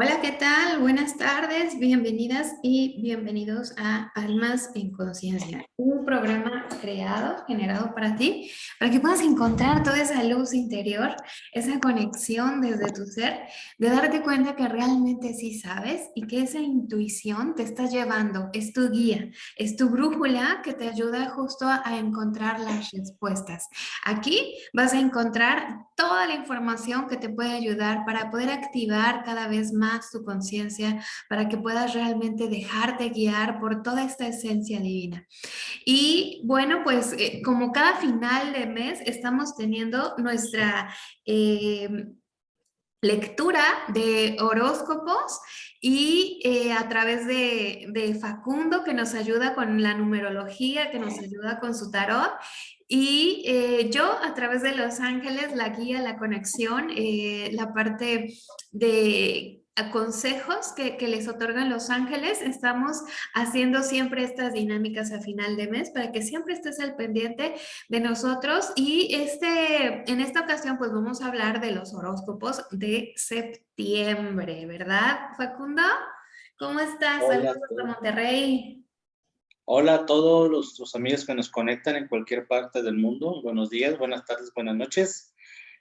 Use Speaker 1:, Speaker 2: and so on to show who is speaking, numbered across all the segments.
Speaker 1: Hola, ¿qué tal? Buenas tardes, bienvenidas y bienvenidos a Almas en Conciencia, un programa creado, generado para ti, para que puedas encontrar toda esa luz interior, esa conexión desde tu ser, de darte cuenta que realmente sí sabes y que esa intuición te está llevando, es tu guía, es tu brújula que te ayuda justo a encontrar las respuestas. Aquí vas a encontrar toda la información que te puede ayudar para poder activar cada vez más tu conciencia para que puedas realmente dejarte guiar por toda esta esencia divina. Y bueno, pues eh, como cada final de mes estamos teniendo nuestra... Em, lectura de horóscopos y eh, a través de, de, Facundo que nos ayuda con la numerología, que nos ayuda con su tarot y eh, yo a través de Los Ángeles, la guía, la conexión, la parte de consejos que, les otorgan los ángeles, estamos haciendo siempre estas dinámicas a final de mes para que siempre estés al pendiente de nosotros y este, en esta ocasión pues vamos a hablar de los horóscopos de septiembre, ¿verdad Facundo? ¿Cómo estás? Saludos a Monterrey.
Speaker 2: Hola a todos los, los amigos que nos conectan en cualquier parte del mundo. Buenos días, buenas tardes, buenas noches.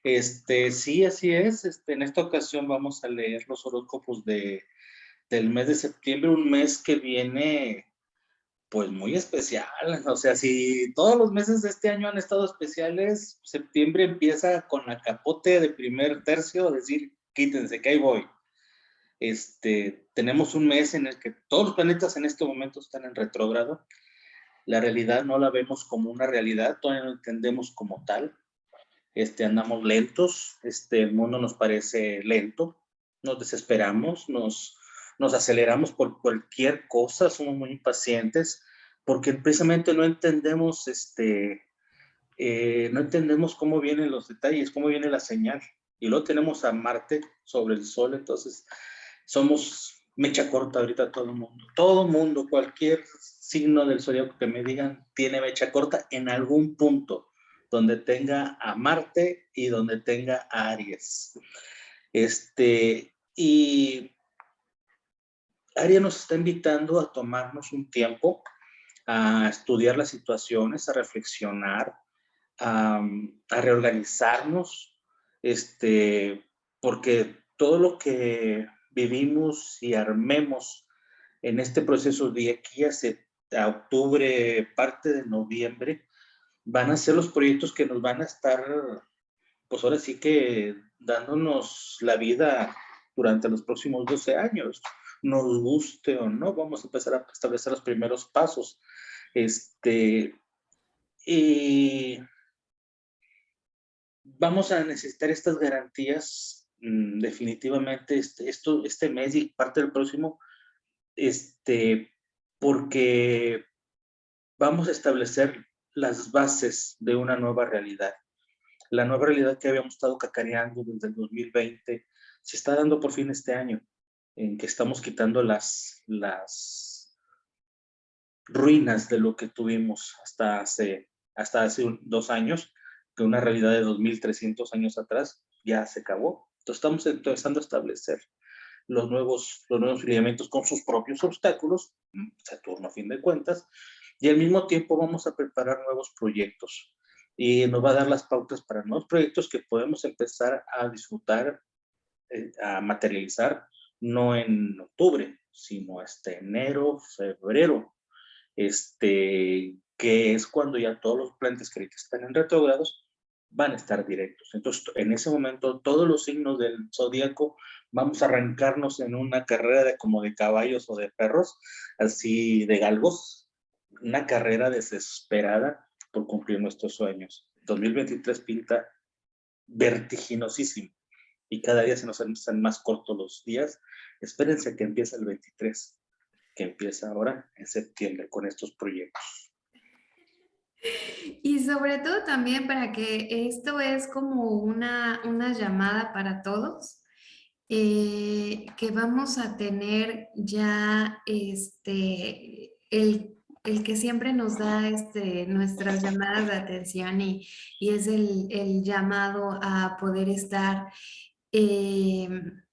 Speaker 2: Este, sí, así es. Este, en esta ocasión vamos a leer los horóscopos de, del mes de septiembre, un mes que viene pues muy especial. O sea, si todos los meses de este año han estado especiales, septiembre empieza con la capote de primer tercio, decir, quítense, que ahí voy. Este, tenemos un mes en el que todos los planetas en este momento están en retrógrado. La realidad no la vemos como una realidad, todavía no entendemos como tal este, andamos lentos, este, el mundo nos parece lento, nos desesperamos, nos, nos aceleramos por cualquier cosa, somos muy impacientes, porque precisamente no entendemos, este, eh, no entendemos cómo vienen los detalles, cómo viene la señal. Y luego tenemos a Marte sobre el Sol, entonces somos mecha corta ahorita todo el mundo. Todo el mundo, cualquier signo del zodiaco que me digan, tiene mecha corta en algún punto donde tenga a Marte y donde tenga a Aries. Este, y Aries nos está invitando a tomarnos un tiempo a estudiar las situaciones, a reflexionar, a, reorganizarnos, este, porque todo lo que vivimos y armemos en este proceso de aquí a octubre, parte de noviembre, van a ser los proyectos que nos van a estar, pues ahora sí que dándonos la vida durante los próximos 12 años. Nos guste o no, vamos a empezar a establecer los primeros pasos. Este, y vamos a necesitar estas garantías mm, definitivamente este, esto, este mes y parte del próximo, este, porque vamos a establecer las bases de una nueva realidad. La nueva realidad que habíamos estado cacareando desde el 2020 se está dando por fin este año, en que estamos quitando las, las ruinas de lo que tuvimos hasta hace, hasta hace dos años, que una realidad de 2.300 años atrás ya se acabó. Entonces estamos empezando a establecer los nuevos, los nuevos lineamientos con sus propios obstáculos, Saturno a fin de cuentas, y al mismo tiempo vamos a preparar nuevos proyectos y nos va a dar las pautas para nuevos proyectos que podemos empezar a disfrutar, eh, a materializar, no en octubre, sino hasta enero, febrero, este, que es cuando ya todos los planetas que están en retrogrados van a estar directos. Entonces, en ese momento, todos los signos del zodíaco vamos a arrancarnos en una carrera de como de caballos o de perros, así de galgos, una carrera desesperada por cumplir nuestros sueños. 2023 pinta vertiginosísimo y cada día se nos hacen más cortos los días. Espérense que empiece el 23, que empieza ahora en septiembre con estos proyectos.
Speaker 1: Y sobre todo también para que esto es como una, una llamada para todos, eh, que vamos a tener ya este, el el que siempre nos da este, nuestras llamadas de atención y, es el, llamado a poder estar em,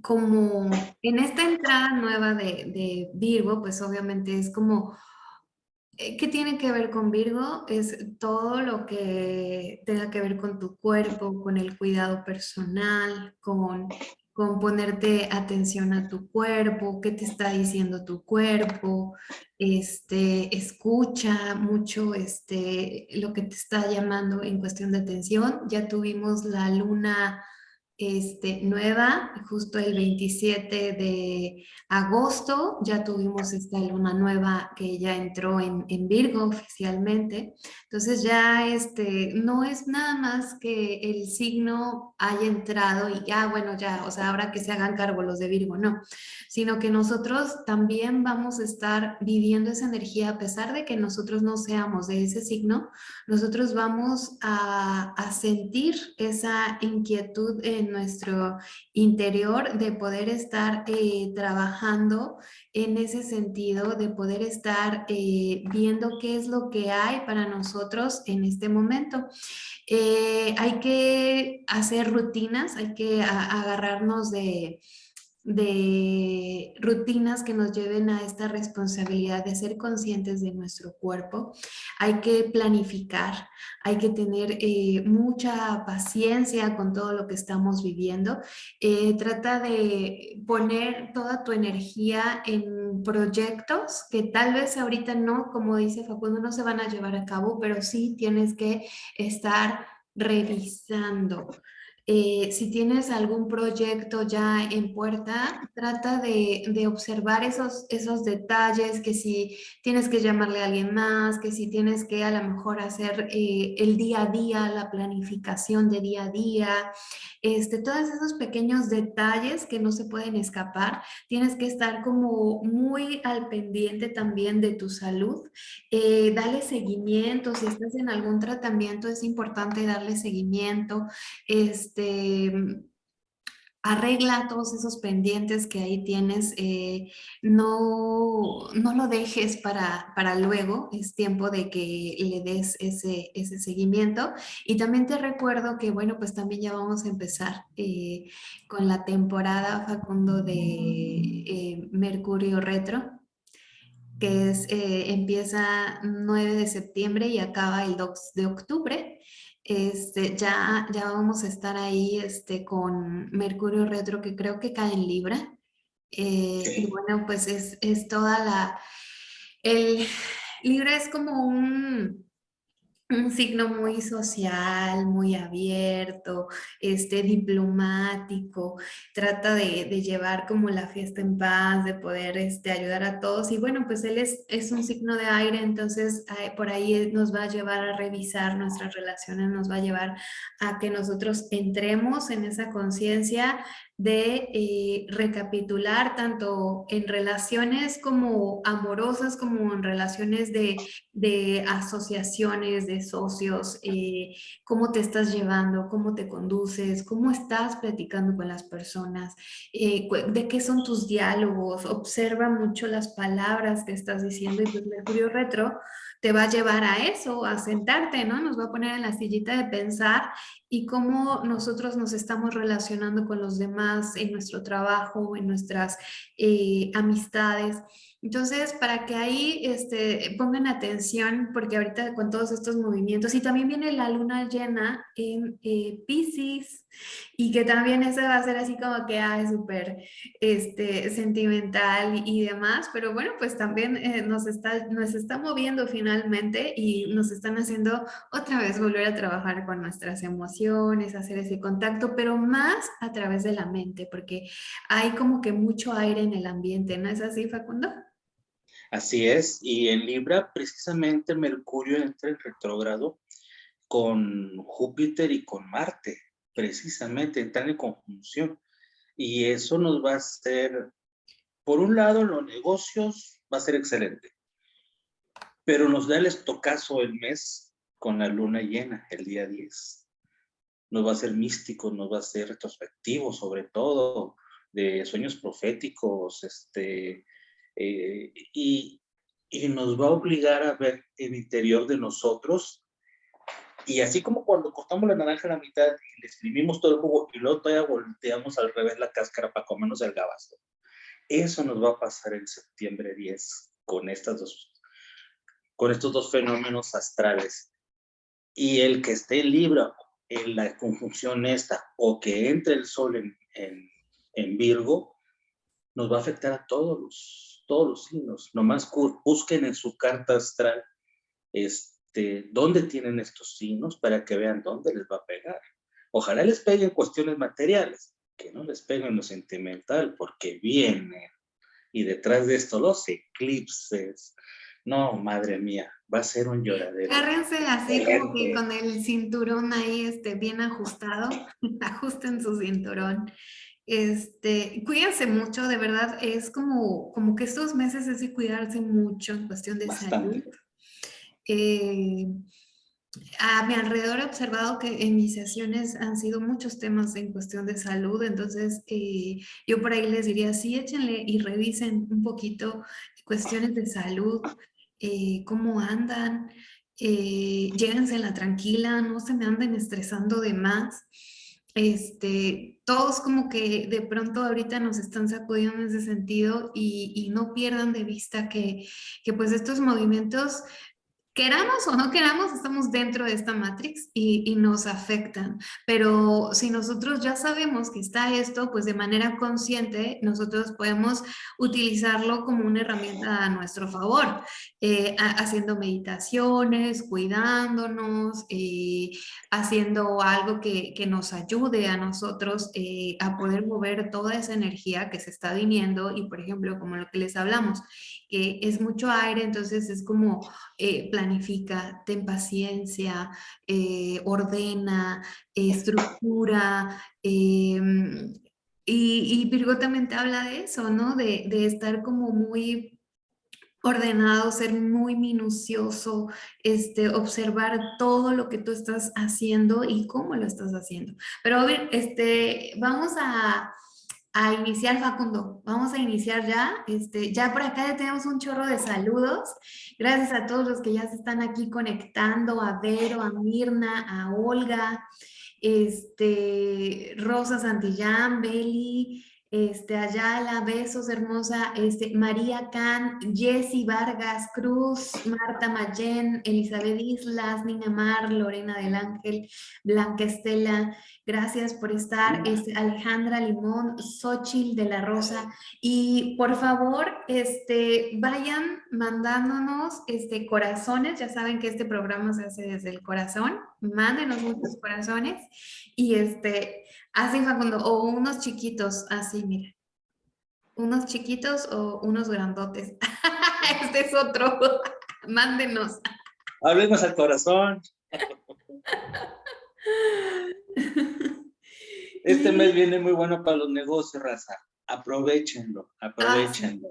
Speaker 1: como en esta entrada nueva de, de Virgo, pues obviamente es como eh, ¿Qué tiene que ver con Virgo? Es todo lo que tenga que ver con tu cuerpo, con el cuidado personal, con, con ponerte atención a tu cuerpo, qué te está diciendo tu cuerpo, este, escucha mucho este, lo que te está llamando en cuestión de atención. Ya tuvimos la luna este, nueva, justo el 27 de agosto ya tuvimos esta luna nueva que ya entró en, en, Virgo oficialmente. Entonces ya este, no es nada más que el signo haya entrado y ya, bueno, ya, o sea, ahora que se hagan cargo los de Virgo, no, sino que nosotros también vamos a estar viviendo esa energía a pesar de que nosotros no seamos de ese signo, nosotros vamos a, a sentir esa inquietud en nuestro interior de poder estar eh, trabajando en ese sentido, de poder estar eh, viendo qué es lo que hay para nosotros en este momento. Eh, hay que hacer rutinas, hay que agarrarnos de de rutinas que nos lleven a esta responsabilidad de ser conscientes de nuestro cuerpo. Hay que planificar, hay que tener eh, mucha paciencia con todo lo que estamos viviendo. Eh, trata de poner toda tu energía en proyectos que tal vez ahorita no, como dice Facundo, no se van a llevar a cabo, pero sí tienes que estar revisando. Eh, si tienes algún proyecto ya en puerta, trata de, observar esos, esos detalles, que si tienes que llamarle a alguien más, que si tienes que a lo mejor hacer eh, el día a día, la planificación de día a día, este, todos esos pequeños detalles que no se pueden escapar, tienes que estar como muy al pendiente también de tu salud, eh, dale seguimiento, si estás en algún tratamiento es importante darle seguimiento, este, este, arregla todos esos pendientes que ahí tienes, eh, no, no lo dejes para, para luego, es tiempo de que le des ese, ese seguimiento. Y también te recuerdo que, bueno, pues también ya vamos a empezar eh, con la temporada, Facundo, de eh, Mercurio Retro, que es, empieza 9 de septiembre y acaba el 2 de octubre este, ya, ya vamos a estar ahí este, con Mercurio Retro, que creo que cae en Libra. Eh, y bueno, pues es, es toda la... El Libra es como un, un signo muy social, muy abierto, este, diplomático, trata de, de, llevar como la fiesta en paz, de poder este, ayudar a todos. Y bueno, pues él es, es un signo de aire, entonces por ahí nos va a llevar a revisar nuestras relaciones, nos va a llevar a que nosotros entremos en esa conciencia de eh, recapitular tanto en relaciones como amorosas como en relaciones de, de asociaciones, de socios, eh, cómo te estás llevando, cómo te conduces, cómo estás platicando con las personas, eh, de qué son tus diálogos, observa mucho las palabras que estás diciendo y pues Mercurio Retro te va a llevar a eso, a sentarte, ¿no? Nos va a poner en la sillita de pensar y cómo nosotros nos estamos relacionando con los demás en nuestro trabajo, en nuestras eh, amistades. Entonces, para que ahí este, pongan atención, porque ahorita con todos estos movimientos, y también viene la luna llena en eh, Pisces, y que también eso va a ser así como que es súper este, sentimental y, demás, pero bueno, pues también eh, nos, está, nos está moviendo finalmente y nos están haciendo otra vez volver a trabajar con nuestras emociones, hacer ese contacto, pero más a través de la mente, porque hay como que mucho aire en el ambiente, ¿no es así, Facundo?
Speaker 2: Así es, y en Libra precisamente Mercurio entra en retrógrado con Júpiter y con Marte, precisamente entran en conjunción. Y eso nos va a hacer, por un lado, los negocios va a ser excelente, pero nos da el estocazo el mes con la luna llena, el día 10. Nos va a ser místico, nos va a ser retrospectivo, sobre todo, de sueños proféticos, este, eh, y, y, nos va a obligar a ver el interior de nosotros Y así como cuando cortamos la naranja a la mitad y le exprimimos todo el jugo y luego todavía volteamos al revés la cáscara para comernos el gabazo. Eso nos va a pasar en septiembre 10 con, estas dos, con estos dos fenómenos astrales. Y el que esté libre en la conjunción esta o que entre el sol en, en, en Virgo, nos va a afectar a todos los, todos los signos. Nomás busquen en su carta astral este, dónde tienen estos signos para que vean dónde les va a pegar. Ojalá les peguen cuestiones materiales, que no les peguen lo sentimental, porque vienen. Y detrás de esto los eclipses. No, madre mía, va a ser un lloradero.
Speaker 1: Agárrense así como que con el cinturón ahí este, bien ajustado. Ajusten su cinturón. Este, cuídense mucho, de verdad, es como, como que estos meses es de cuidarse mucho en cuestión de salud. Eh, a mi alrededor he observado que en mis sesiones han sido muchos temas en cuestión de salud, entonces eh, yo por ahí les diría, sí, échenle y revisen un poquito cuestiones de salud, eh, cómo andan, eh, la tranquila, no se me anden estresando de más. Este, todos como que de pronto ahorita nos están sacudiendo en ese sentido y, y no pierdan de vista que, que, pues estos movimientos queramos o no queramos, estamos dentro de esta matrix y, y, nos afectan. Pero si nosotros ya sabemos que está esto, pues de manera consciente nosotros podemos utilizarlo como una herramienta a nuestro favor, eh, haciendo meditaciones, cuidándonos, eh, haciendo algo que, que, nos ayude a nosotros eh, a poder mover toda esa energía que se está viniendo y, por ejemplo, como lo que les hablamos, que es mucho aire, entonces es como eh, planifica, ten paciencia, eh, ordena, estructura, em, y, Virgo también te habla de eso, ¿no? De, estar como muy ordenado, ser muy minucioso, este, observar todo lo que tú estás haciendo y cómo lo estás haciendo. Pero a este, vamos a, a iniciar, Facundo. Vamos a iniciar ya. Este, ya por acá ya tenemos un chorro de saludos. Gracias a todos los que ya se están aquí conectando, a Vero, a Mirna, a Olga, este, Rosa Santillán, Beli, este, Ayala, besos, hermosa, este, María Can, Jessy Vargas Cruz, Marta Mayen, Elizabeth Islas, Nina Mar, Lorena del Ángel, Blanca Estela, gracias por estar, este, Alejandra Limón, Xochil de la Rosa, y por favor, este, vayan mandándonos este, corazones, ya saben que este programa se hace desde el corazón, mándenos muchos corazones, y este, Así, Facundo, o unos chiquitos, así, mira. Unos chiquitos o unos grandotes. este es otro. Mándenos.
Speaker 2: Hablemos al corazón. Este mes viene muy bueno para los negocios, raza. Aprovechenlo, aprovechenlo.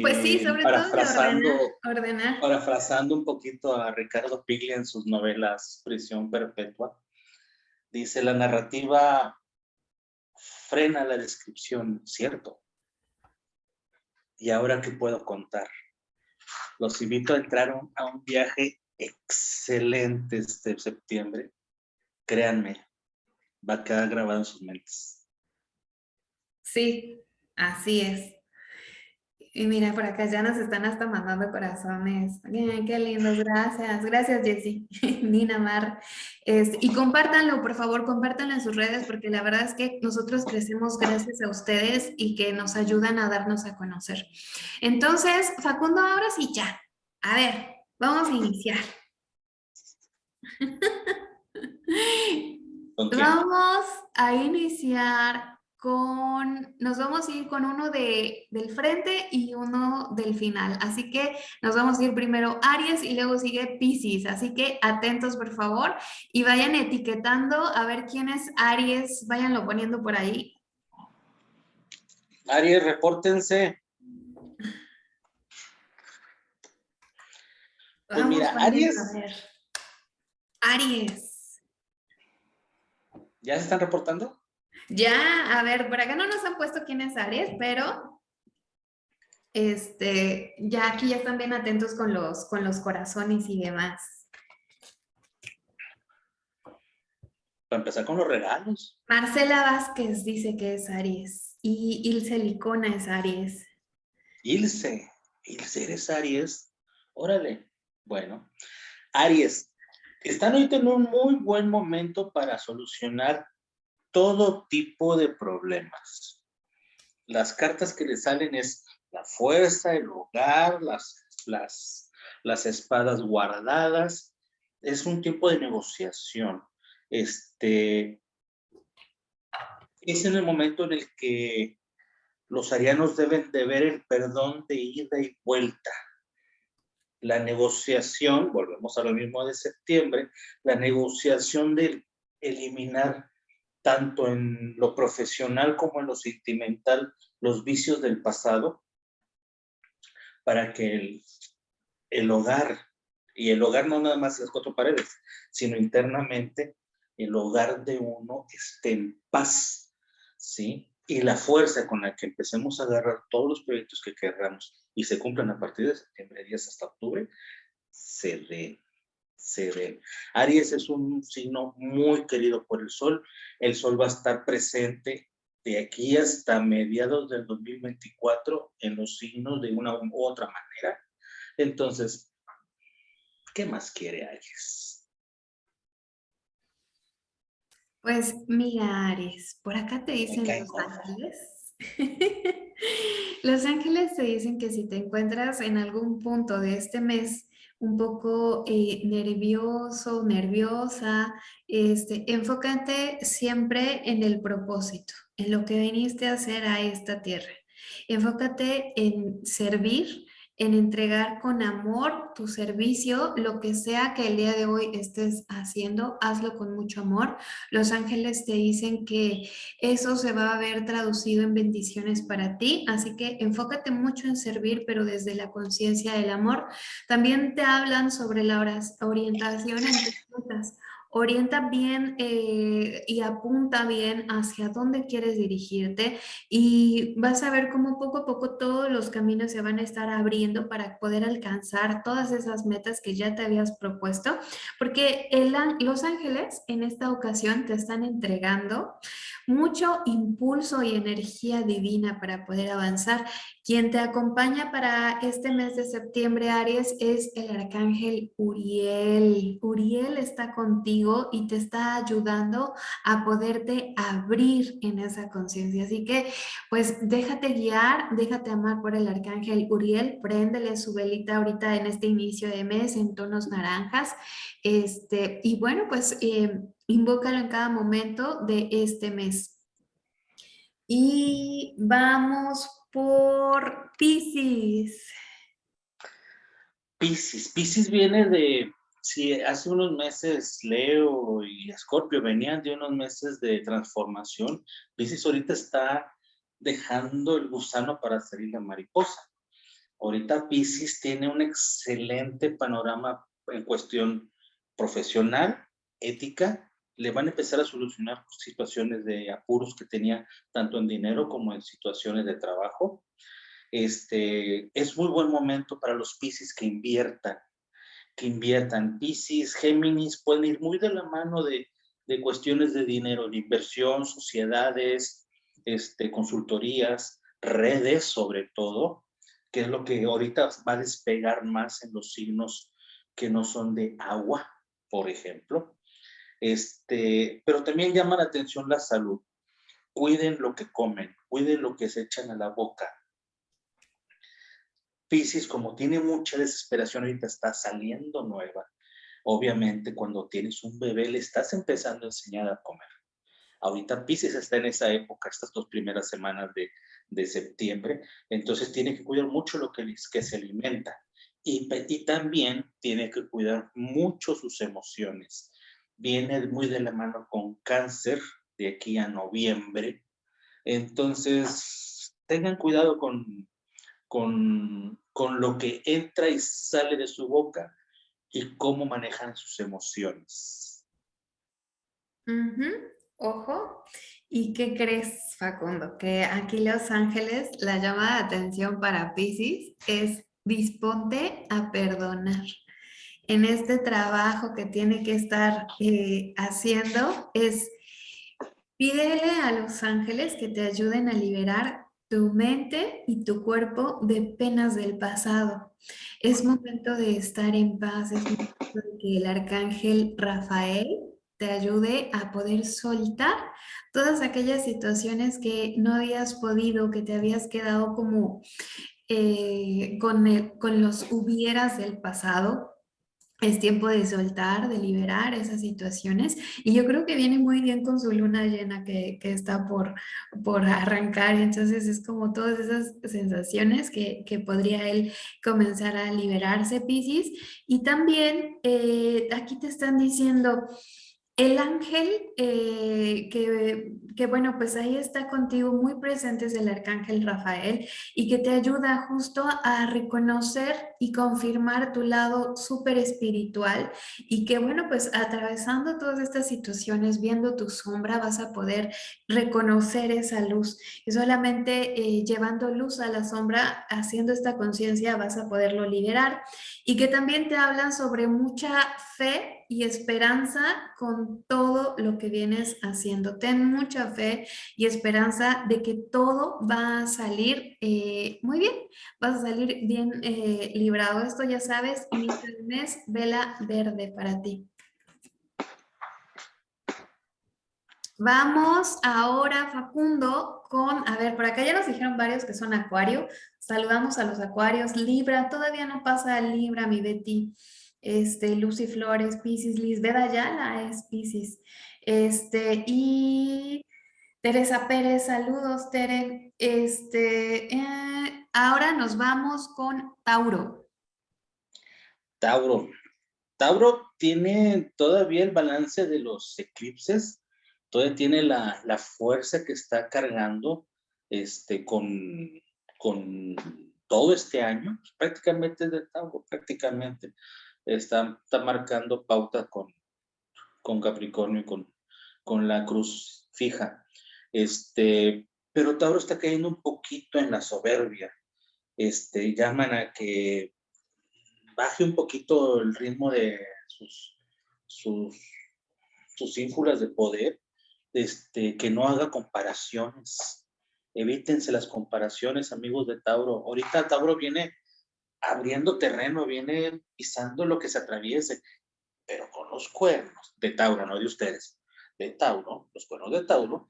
Speaker 1: pues sí, sobre parafrasando, todo
Speaker 2: ordenar, Parafrasando un poquito a Ricardo Piglia en sus novelas Prisión Perpetua Dice, la narrativa frena la descripción, ¿cierto? ¿Y ahora qué puedo contar? Los invito a entrar a un viaje excelente este septiembre. Créanme, va a quedar grabado en sus mentes.
Speaker 1: Sí, así es. Y mira, por acá ya nos están hasta mandando corazones. Bien, qué lindos, gracias. Gracias, Jessy, Nina Mar. Este, y compártanlo, por favor, compártanlo en sus redes, porque la verdad es que nosotros crecemos gracias a ustedes y que nos ayudan a darnos a conocer. Entonces, Facundo, ahora sí ya. A ver, vamos a iniciar. Vamos a iniciar con, nos vamos a ir con uno de, del frente y uno del final. Así que nos vamos a ir primero Aries y luego sigue Pisces. Así que atentos, por favor, y vayan etiquetando a ver quién es Aries. Váyanlo poniendo por ahí.
Speaker 2: Aries, repórtense. Pues mira, Aries.
Speaker 1: Aries.
Speaker 2: ¿Ya se están reportando?
Speaker 1: Ya, a ver, por acá no nos han puesto quién es Aries, pero este, ya aquí ya están bien atentos con los, con los corazones y demás.
Speaker 2: para empezar con los regalos.
Speaker 1: Marcela Vázquez dice que es Aries y Ilse Licona es Aries.
Speaker 2: Ilse, Ilse eres Aries. Órale. Bueno, Aries, están hoy en un muy buen momento para solucionar todo tipo de problemas. Las cartas que le salen es la fuerza, el hogar, las, las, las espadas guardadas. Es un tiempo de negociación. Este, es en el momento en el que los arianos deben de ver el perdón de ida y vuelta. La negociación, volvemos a lo mismo de septiembre, la negociación de eliminar tanto en lo profesional como en lo sentimental los vicios del pasado para que el, el hogar, y el hogar no nada más las cuatro paredes, sino internamente el hogar de uno esté en paz, ¿sí? Y la fuerza con la que empecemos a agarrar todos los proyectos que querramos y se cumplan a partir de septiembre, días hasta octubre, se dé, se dé. Aries es un signo muy querido por el sol. El sol va a estar presente de aquí hasta mediados del 2024 en los signos de una u otra manera. Entonces, ¿qué más quiere Aries?
Speaker 1: Pues mira, Aries, por acá te dicen los ángeles. los ángeles te dicen que si te encuentras en algún punto de este mes un poco eh, nervioso, nerviosa, este, enfócate siempre en el propósito, en lo que viniste a hacer a esta tierra. Enfócate en servir, en entregar con amor tu servicio, lo que sea que el día de hoy estés haciendo, hazlo con mucho amor. Los ángeles te dicen que eso se va a ver traducido en bendiciones para ti, así que enfócate mucho en servir, pero desde la conciencia del amor. También te hablan sobre la orientación en tus orienta bien eh, y apunta bien hacia dónde quieres dirigirte y vas a ver cómo poco a poco todos los caminos se van a estar abriendo para poder alcanzar todas esas metas que ya te habías propuesto, porque el, los ángeles en esta ocasión te están entregando mucho impulso y energía divina para poder avanzar. Quien te acompaña para este mes de septiembre, Aries, es el arcángel Uriel. Uriel está contigo y te está ayudando a poderte abrir en esa conciencia. Así que, pues, déjate guiar, déjate amar por el arcángel Uriel, préndele su velita ahorita en este inicio de mes en tonos naranjas. Este, y bueno, pues... Eh, invócalo en cada momento de este mes. Y vamos por Pisces.
Speaker 2: Pisces. Pisces viene de, sí, hace unos meses Leo y Escorpio venían de unos meses de transformación. Pisces ahorita está dejando el gusano para salir la mariposa. Ahorita Pisces tiene un excelente panorama en cuestión profesional, ética le van a empezar a solucionar situaciones de apuros que tenía tanto en dinero como en situaciones de trabajo. Este, es muy buen momento para los Pisces que inviertan, que inviertan. Pisces, Géminis pueden ir muy de la mano de, de cuestiones de dinero, de inversión, sociedades, este, consultorías, redes sobre todo, que es lo que ahorita va a despegar más en los signos que no son de agua, por ejemplo. Este, pero también llama la atención la salud. Cuiden lo que comen, cuiden lo que se echan a la boca. Piscis, como tiene mucha desesperación, ahorita está saliendo nueva. Obviamente, cuando tienes un bebé, le estás empezando a enseñar a comer. Ahorita Piscis está en esa época, estas dos primeras semanas de, de septiembre, entonces tiene que cuidar mucho lo que, que se alimenta. Y, y, también tiene que cuidar mucho sus emociones viene muy de la mano con cáncer de aquí a noviembre. Entonces, tengan cuidado con, con, con lo que entra y sale de su boca y cómo manejan sus emociones.
Speaker 1: Ojo. ¿Y qué crees, Facundo? Que aquí Los Ángeles, la llamada de atención para Pisces es disponte a perdonar. en este trabajo que tiene que estar eh, haciendo es pídele a los ángeles que te ayuden a liberar tu mente y tu cuerpo de penas del pasado. Es momento de estar en paz, es momento de que el arcángel Rafael te ayude a poder soltar todas aquellas situaciones que no habías podido, que te habías quedado como eh, con, con los hubieras del pasado, es tiempo de soltar, de liberar esas situaciones y yo creo que viene muy bien con su luna llena que, que está por, por arrancar, entonces es como todas esas sensaciones que, que podría él comenzar a liberarse, Piscis. Y también eh, aquí te están diciendo, el ángel, eh, que, bueno, pues ahí está contigo, muy presente es el arcángel Rafael y que te ayuda justo a reconocer y confirmar tu lado súper espiritual y que bueno, pues atravesando todas estas situaciones, viendo tu sombra, vas a poder reconocer esa luz. Y solamente eh, llevando luz a la sombra, haciendo esta conciencia, vas a poderlo liberar. Y que también te hablan sobre mucha fe y esperanza con todo lo que vienes haciendo. Ten mucha fe y esperanza de que todo va a salir eh, muy bien, vas a salir bien eh, librado. Esto ya sabes, mi mes vela verde para ti. Vamos ahora, Facundo, con, a ver, por acá ya nos dijeron varios que son acuario. Saludamos a los acuarios. Libra, todavía no pasa Libra, mi Betty este, Lucy Flores, Pisces, Lisbeth Ayala es Pisces, este, y Teresa Pérez, saludos Tere, este, eh, ahora nos vamos con Tauro.
Speaker 2: Tauro, Tauro tiene todavía el balance de los eclipses, todavía tiene la, la fuerza que está cargando este, con, con todo este año, prácticamente de Tauro, prácticamente está, está marcando pauta con, con Capricornio y con, con la cruz fija. Este, pero Tauro está cayendo un poquito en la soberbia. Este, llaman a que baje un poquito el ritmo de sus, sus, sus ínfulas de poder, este, que no haga comparaciones. Evítense las comparaciones, amigos de Tauro. Ahorita Tauro viene abriendo terreno, viene pisando lo que se atraviese, pero con los cuernos de Tauro, no de ustedes, de Tauro, los cuernos de Tauro,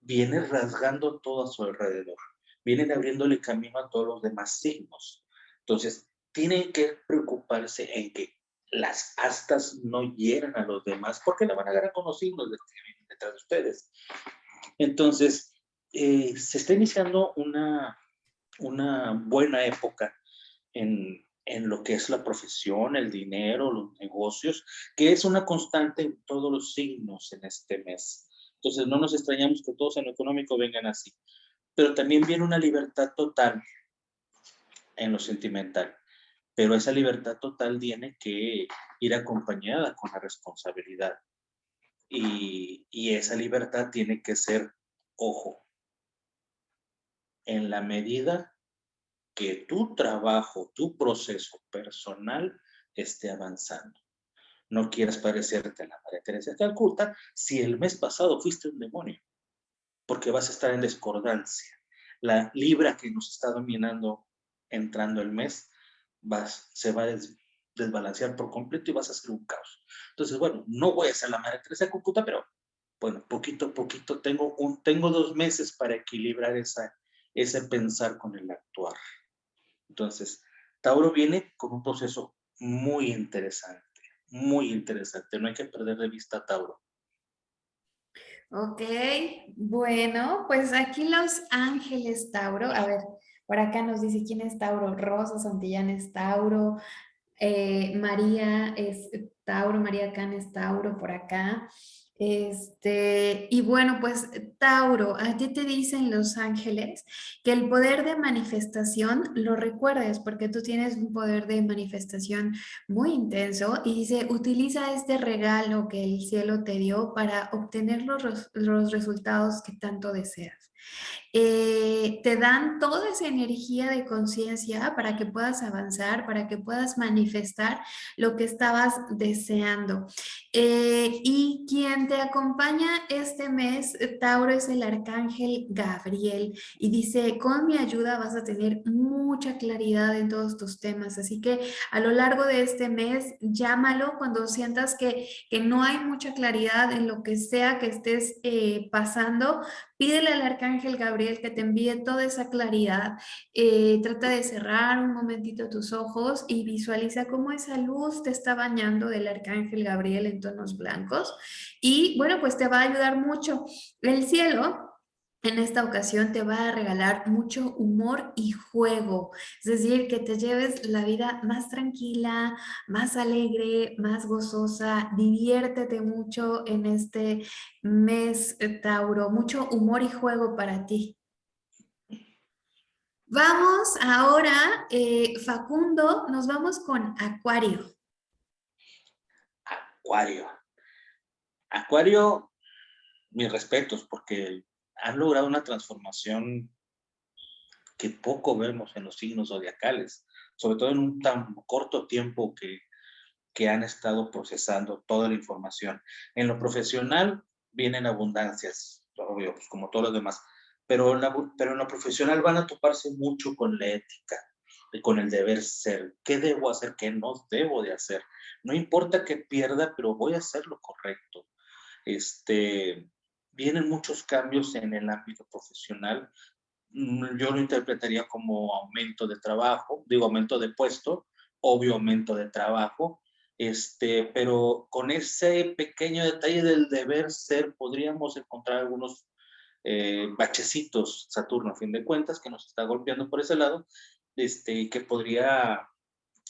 Speaker 2: viene rasgando todo a su alrededor, vienen abriéndole camino a todos los demás signos. Entonces, tienen que preocuparse en que las astas no hieran a los demás, porque la van a agarrar con los signos detrás de ustedes. Entonces, eh, se está iniciando una, una buena época en, lo que es la profesión, el dinero, los negocios, que es una constante en todos los signos en este mes. Entonces no nos extrañamos que todos en lo económico vengan así. Pero también viene una libertad total en lo sentimental. Pero esa libertad total tiene que ir acompañada con la responsabilidad. Y, y esa libertad tiene que ser, ojo, en la medida que tu trabajo, tu proceso personal esté avanzando. No quieras parecerte a la María Teresa de Calcuta si el mes pasado fuiste un demonio, porque vas a estar en discordancia. La libra que nos está dominando entrando el mes se va a desbalancear por completo y vas a ser un caos. Entonces, bueno, no voy a ser la María Teresa de Calcuta, pero bueno, poquito a poquito tengo, un, tengo dos meses para equilibrar esa, ese pensar con el actuar. Entonces, Tauro viene con un proceso muy interesante, muy interesante. No hay que perder de vista a Tauro.
Speaker 1: Ok, bueno, pues aquí los ángeles Tauro, a ver, por acá nos dice quién es Tauro, Rosa Santillán es Tauro, eh, María es Tauro, María Can es Tauro por acá. Este, y bueno, pues Tauro, a ti te dicen los ángeles que el poder de manifestación lo recuerdes porque tú tienes un poder de manifestación muy intenso y dice, utiliza este regalo que el cielo te dio para obtener los, los resultados que tanto deseas. Eh, te dan toda esa energía de conciencia para que puedas avanzar, para que puedas manifestar lo que estabas deseando. Eh, y quien te acompaña este mes, Tauro, es el arcángel Gabriel y dice, con mi ayuda vas a tener mucha claridad en todos tus temas. Así que a lo largo de este mes, llámalo cuando sientas que, que no hay mucha claridad en lo que sea que estés eh, pasando, Pídele al Arcángel Gabriel que te envíe toda esa claridad. Eh, trata de cerrar un momentito tus ojos y visualiza cómo esa luz te está bañando del Arcángel Gabriel en tonos blancos. Y bueno, pues te va a ayudar mucho. El cielo en esta ocasión te va a regalar mucho humor y juego, es decir, que te lleves la vida más tranquila, más alegre, más gozosa, diviértete mucho en este mes, eh, Tauro, mucho humor y juego para ti. Vamos ahora, eh, Facundo, nos vamos con Acuario.
Speaker 2: Acuario. Acuario, mis respetos, porque han logrado una transformación que poco vemos en los signos zodiacales, sobre todo en un tan corto tiempo que, que han estado procesando toda la información. En lo profesional vienen abundancias, obvio, pues como todos los demás, pero en, pero en lo profesional van a toparse mucho con la ética, con el deber ser. ¿Qué debo hacer? ¿Qué no debo de hacer? No importa que pierda, pero voy a hacer lo correcto. Este, vienen muchos cambios en el ámbito profesional. Mm, yo lo interpretaría como aumento de trabajo, digo aumento de puesto, obvio aumento de trabajo, este, pero con ese pequeño detalle del deber ser podríamos encontrar algunos eh, bachecitos, Saturno a fin de cuentas, que nos está golpeando por ese lado, este, que, podría,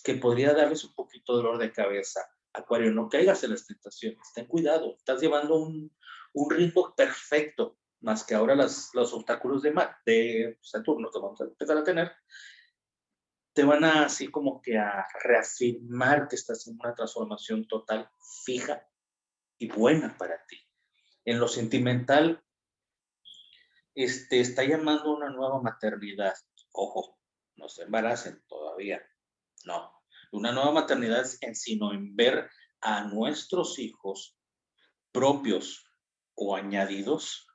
Speaker 2: que podría darles un poquito de dolor de cabeza. Acuario, no caigas en las tentaciones, ten cuidado, estás llevando un, un ritmo perfecto, más que ahora las, los obstáculos de, de Saturno que vamos a empezar a tener, te van a así como que a reafirmar que estás en una transformación total, fija y buena para ti. En lo sentimental, este, está llamando una nueva maternidad. Ojo, no se embaracen todavía. No. Una nueva maternidad en sino en ver a nuestros hijos propios o añadidos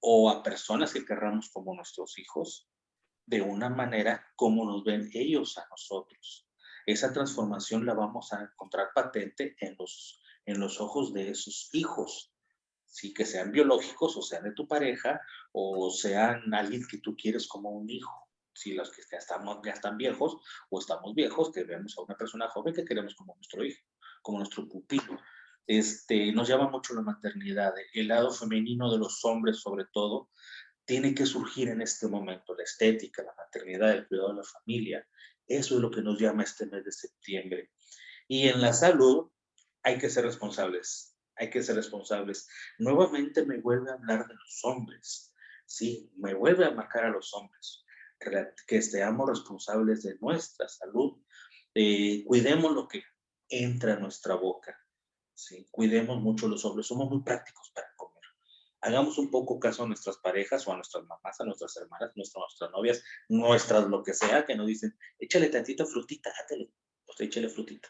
Speaker 2: o a personas que querramos como nuestros hijos de una manera como nos ven ellos a nosotros. Esa transformación la vamos a encontrar patente en los, en los ojos de esos hijos, sí, que sean biológicos o sean de tu pareja o sean alguien que tú quieres como un hijo. Si los que ya, estamos, ya están viejos o estamos viejos, que vemos a una persona joven que queremos como nuestro hijo, como nuestro pupilo este, nos llama mucho la maternidad, el lado femenino de los hombres sobre todo, tiene que surgir en este momento, la estética, la maternidad, el cuidado de la familia, eso es lo que nos llama este mes de septiembre. Y en la salud hay que ser responsables, hay que ser responsables. Nuevamente me vuelve a hablar de los hombres, sí, me vuelve a marcar a los hombres, que seamos responsables de nuestra salud, eh, cuidemos lo que entra a nuestra boca, Cuidemos mucho los hombres, somos muy prácticos para comer. Hagamos un poco caso a nuestras parejas o a nuestras mamás, a nuestras hermanas, nuestras, nuestras novias, nuestras lo que sea, que nos dicen, échale tantito frutita, hátele, pues échale frutita.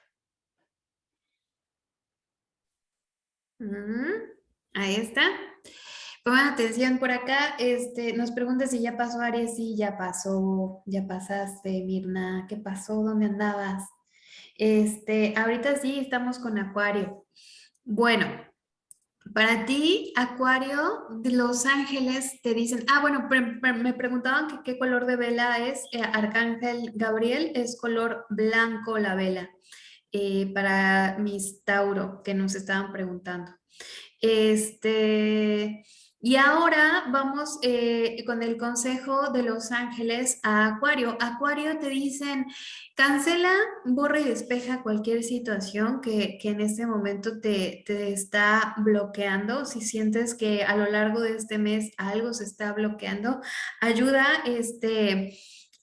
Speaker 1: ahí está. Pongan atención por acá, este, nos pregunta si ya pasó Aries, sí, ya pasó, ya pasaste, Mirna, ¿qué pasó? ¿Dónde andabas? Este, ahorita sí estamos con Acuario. Bueno, para ti, Acuario, de Los Ángeles te dicen, ah, bueno, me preguntaban qué color de vela es, eh, Arcángel Gabriel, es color blanco la vela, eh, para mis Tauro, que nos estaban preguntando. Este, Y ahora vamos eh, con el consejo de los ángeles a Acuario. Acuario te dicen, cancela, borra y despeja cualquier situación que, en este momento te, te, está bloqueando. Si sientes que a lo largo de este mes algo se está bloqueando, ayuda este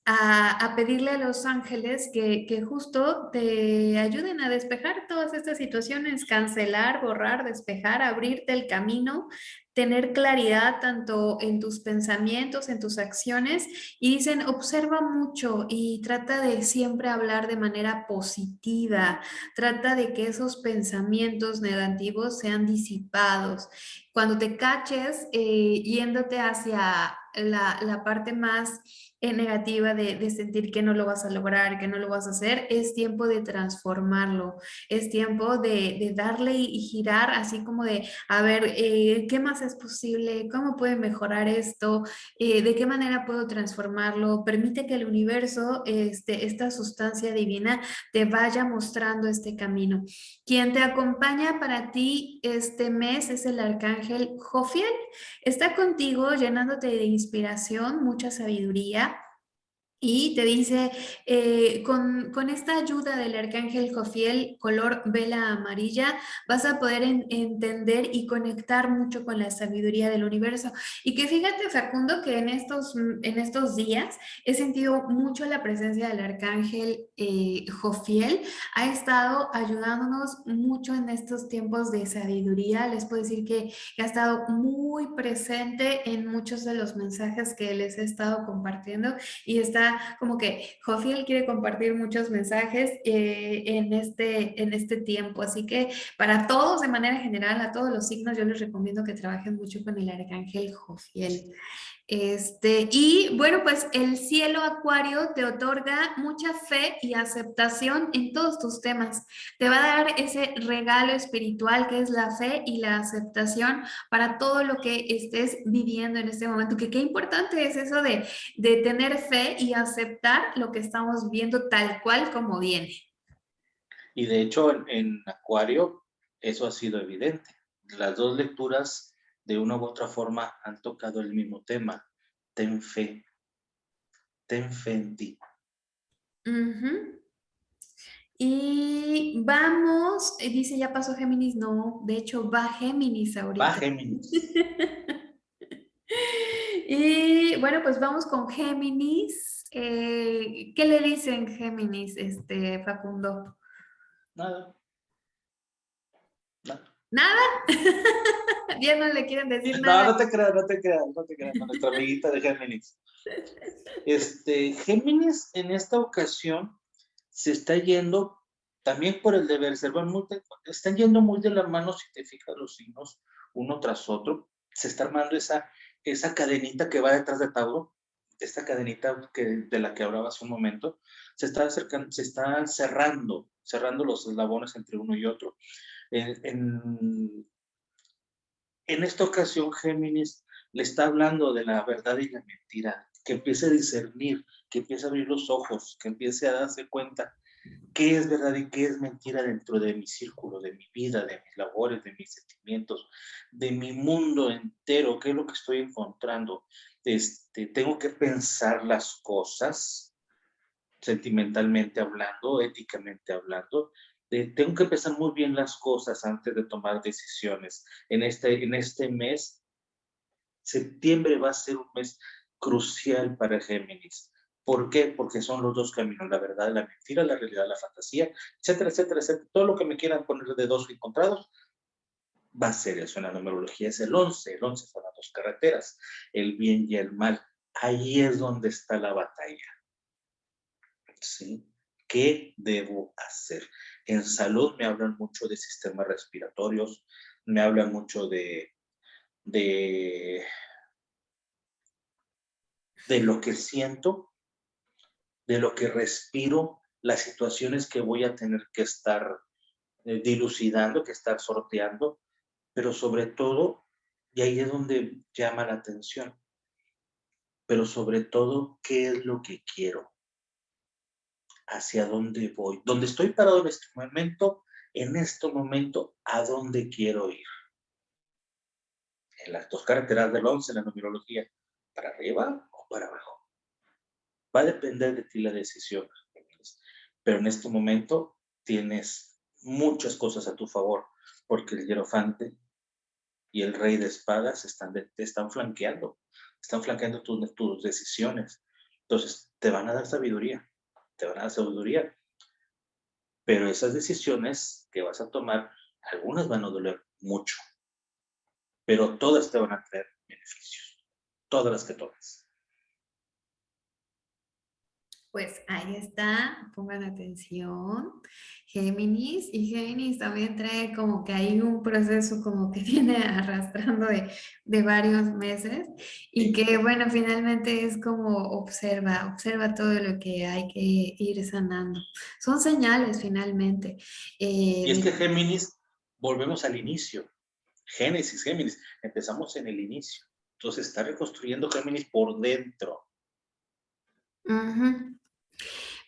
Speaker 1: a, pedirle a los ángeles que, que, justo te ayuden a despejar todas estas situaciones, cancelar, borrar, despejar, abrirte el camino, tener claridad tanto en tus pensamientos, en tus acciones y dicen, observa mucho y trata de siempre hablar de manera positiva, trata de que esos pensamientos negativos sean disipados. Cuando te caches eh, yéndote hacia la, la parte más negativa de, sentir que no lo vas a lograr, que no lo vas a hacer, es tiempo de transformarlo, es tiempo de, darle y, girar así como de, a ver, eh, ¿qué más es posible? ¿Cómo puede mejorar esto? Eh, ¿De qué manera puedo transformarlo? Permite que el universo, este, esta sustancia divina, te vaya mostrando este camino. Quien te acompaña para ti este mes es el arcángel Jofiel. Está contigo llenándote de inspiración, mucha sabiduría, y te dice, eh, con, con, esta ayuda del arcángel Jofiel, color vela amarilla, vas a poder entender y conectar mucho con la sabiduría del universo. Y que fíjate, Facundo, que en estos, en estos días he sentido mucho la presencia del arcángel eh, Jofiel. Ha estado ayudándonos mucho en estos tiempos de sabiduría. Les puedo decir que ha estado muy presente en muchos de los mensajes que les he estado compartiendo y está como que Jofiel quiere compartir muchos mensajes eh, en, este, en este tiempo. Así que para todos, de manera general, a todos los signos, yo les recomiendo que trabajen mucho con el arcángel Jofiel. Este, y bueno, pues el cielo acuario te otorga mucha fe y aceptación en todos tus temas. Te va a dar ese regalo espiritual que es la fe y la aceptación para todo lo que estés viviendo en este momento. Que qué importante es eso de, de tener fe y aceptar lo que estamos viendo tal cual como viene.
Speaker 2: Y de hecho en, en acuario eso ha sido evidente. Las dos lecturas de una u otra forma han tocado el mismo tema. Ten fe. Ten fe en ti.
Speaker 1: Y vamos, eh, dice ya pasó Géminis, no, de hecho va Géminis ahorita.
Speaker 2: Va Géminis.
Speaker 1: y bueno, pues vamos con Géminis. Eh, ¿Qué le dicen Géminis, este, Facundo?
Speaker 2: Nada.
Speaker 1: Nada. Ya no le quieren decir nada.
Speaker 2: No, no te creas, no te creas, no te creas, nuestra amiguita de Géminis. Este, Géminis en esta ocasión se está yendo también por el deber ser, bueno, están yendo muy de la mano si te fijas los signos uno tras otro, se está armando esa, esa cadenita que va detrás de Tauro, esta cadenita que, de la que hablaba hace un momento, se está, acercando, se está cerrando, cerrando los eslabones entre uno y otro. En, en esta ocasión, Géminis le está hablando de la verdad y la mentira, que empiece a discernir, que empiece a abrir los ojos, que empiece a darse cuenta qué es verdad y qué es mentira dentro de mi círculo, de mi vida, de mis labores, de mis sentimientos, de mi mundo entero, qué es lo que estoy encontrando. Este, tengo que pensar las cosas, sentimentalmente hablando, éticamente hablando, tengo que pensar muy bien las cosas antes de tomar decisiones. En este, en este mes, septiembre va a ser un mes crucial para Géminis. ¿Por qué? Porque son los dos caminos, la verdad, la mentira, la realidad, la fantasía, etcétera, etcétera, etcétera. Todo lo que me quieran poner de dos encontrados va a ser eso. En la numerología es el 11. El 11 son las dos carreteras, el bien y el mal. Ahí es donde está la batalla. ¿Sí? ¿Qué debo hacer? En salud me hablan mucho de sistemas respiratorios, me hablan mucho de, de, de lo que siento, de lo que respiro, las situaciones que voy a tener que estar eh, dilucidando, que estar sorteando, pero sobre todo, y ahí es donde llama la atención, pero sobre todo, ¿qué es lo que quiero? Hacia dónde voy, dónde estoy parado en este momento, en este momento, a dónde quiero ir. en las dos carreteras del 11 en la numerología, para arriba o para abajo. Va a depender de ti la decisión, pero en este momento tienes muchas cosas a tu favor, porque el hierofante y el rey de espadas están, te están flanqueando, están flanqueando tus, tus decisiones. Entonces, te van a dar sabiduría, te van a dar sabiduría. Pero esas decisiones que vas a tomar, algunas van a doler mucho, pero todas te van a traer beneficios, todas las que tomes.
Speaker 1: Pues ahí está, pongan atención, Géminis, y Géminis también trae como que hay un proceso como que viene arrastrando de, de, varios meses y que bueno, finalmente es como observa, observa todo lo que hay que ir sanando. Son señales finalmente.
Speaker 2: Eh, y es que Géminis, volvemos al inicio, Génesis, Géminis, empezamos en el inicio, entonces está reconstruyendo Géminis por dentro.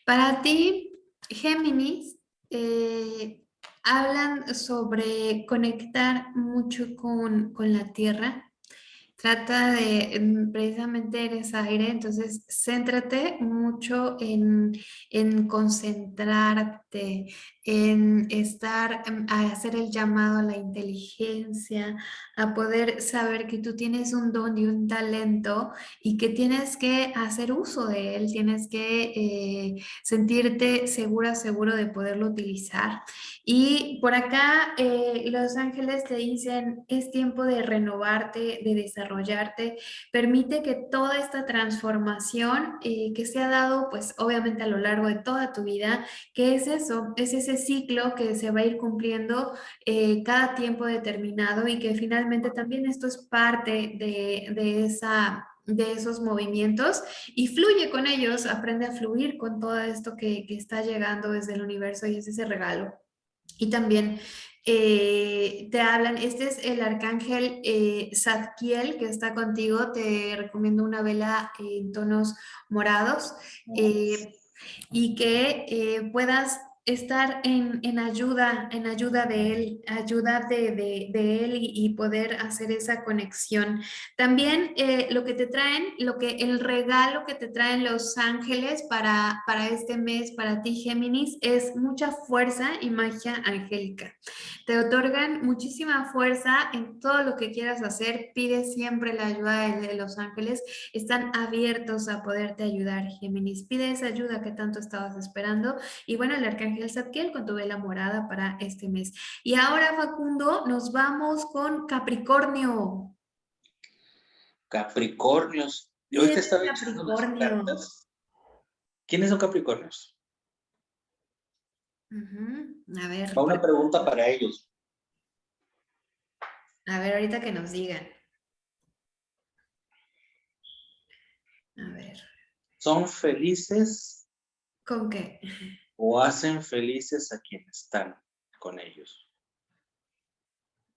Speaker 1: Para ti, Géminis, eh, hablan sobre conectar mucho con, con la tierra, trata de, precisamente eres aire, entonces céntrate mucho en, en concentrarte, en estar, em, a hacer el llamado a la inteligencia, a poder saber que tú tienes un don y un talento y que tienes que hacer uso de él, tienes que eh, sentirte segura, seguro de poderlo utilizar. Y por acá eh, los ángeles te dicen, es tiempo de renovarte, de desarrollarte, permite que toda esta transformación eh, que se ha dado, pues obviamente a lo largo de toda tu vida, que es eso, es ese ciclo que se va a ir cumpliendo eh, cada tiempo determinado y que finalmente también esto es parte de, esa de esos movimientos y fluye con ellos, aprende a fluir con todo esto que, está llegando desde el universo y es ese regalo. Y también eh, te hablan, este es el arcángel eh, Zadkiel que está contigo, te recomiendo una vela en tonos morados eh, y que puedas estar en, en, ayuda, en ayuda de él, ayuda de, de, él y, poder hacer esa conexión. También eh, lo que te traen, lo que, el regalo que te traen los ángeles para, para este mes, para ti Géminis, es mucha fuerza y magia angélica. Te otorgan muchísima fuerza en todo lo que quieras hacer, pide siempre la ayuda de, de los ángeles, están abiertos a poderte ayudar Géminis, pide esa ayuda que tanto estabas esperando y bueno, el arcángel Ángel Zadkiel con tu vela morada para este mes. Y ahora, Facundo, nos vamos con Capricornio.
Speaker 2: Capricornios. Yo te estaba Capricornio? ¿Quiénes son Capricornios?
Speaker 1: A ver.
Speaker 2: una pregunta para ellos.
Speaker 1: A ver, ahorita que nos digan. A ver.
Speaker 2: ¿Son felices?
Speaker 1: ¿Con qué?
Speaker 2: O hacen felices a quienes están con ellos.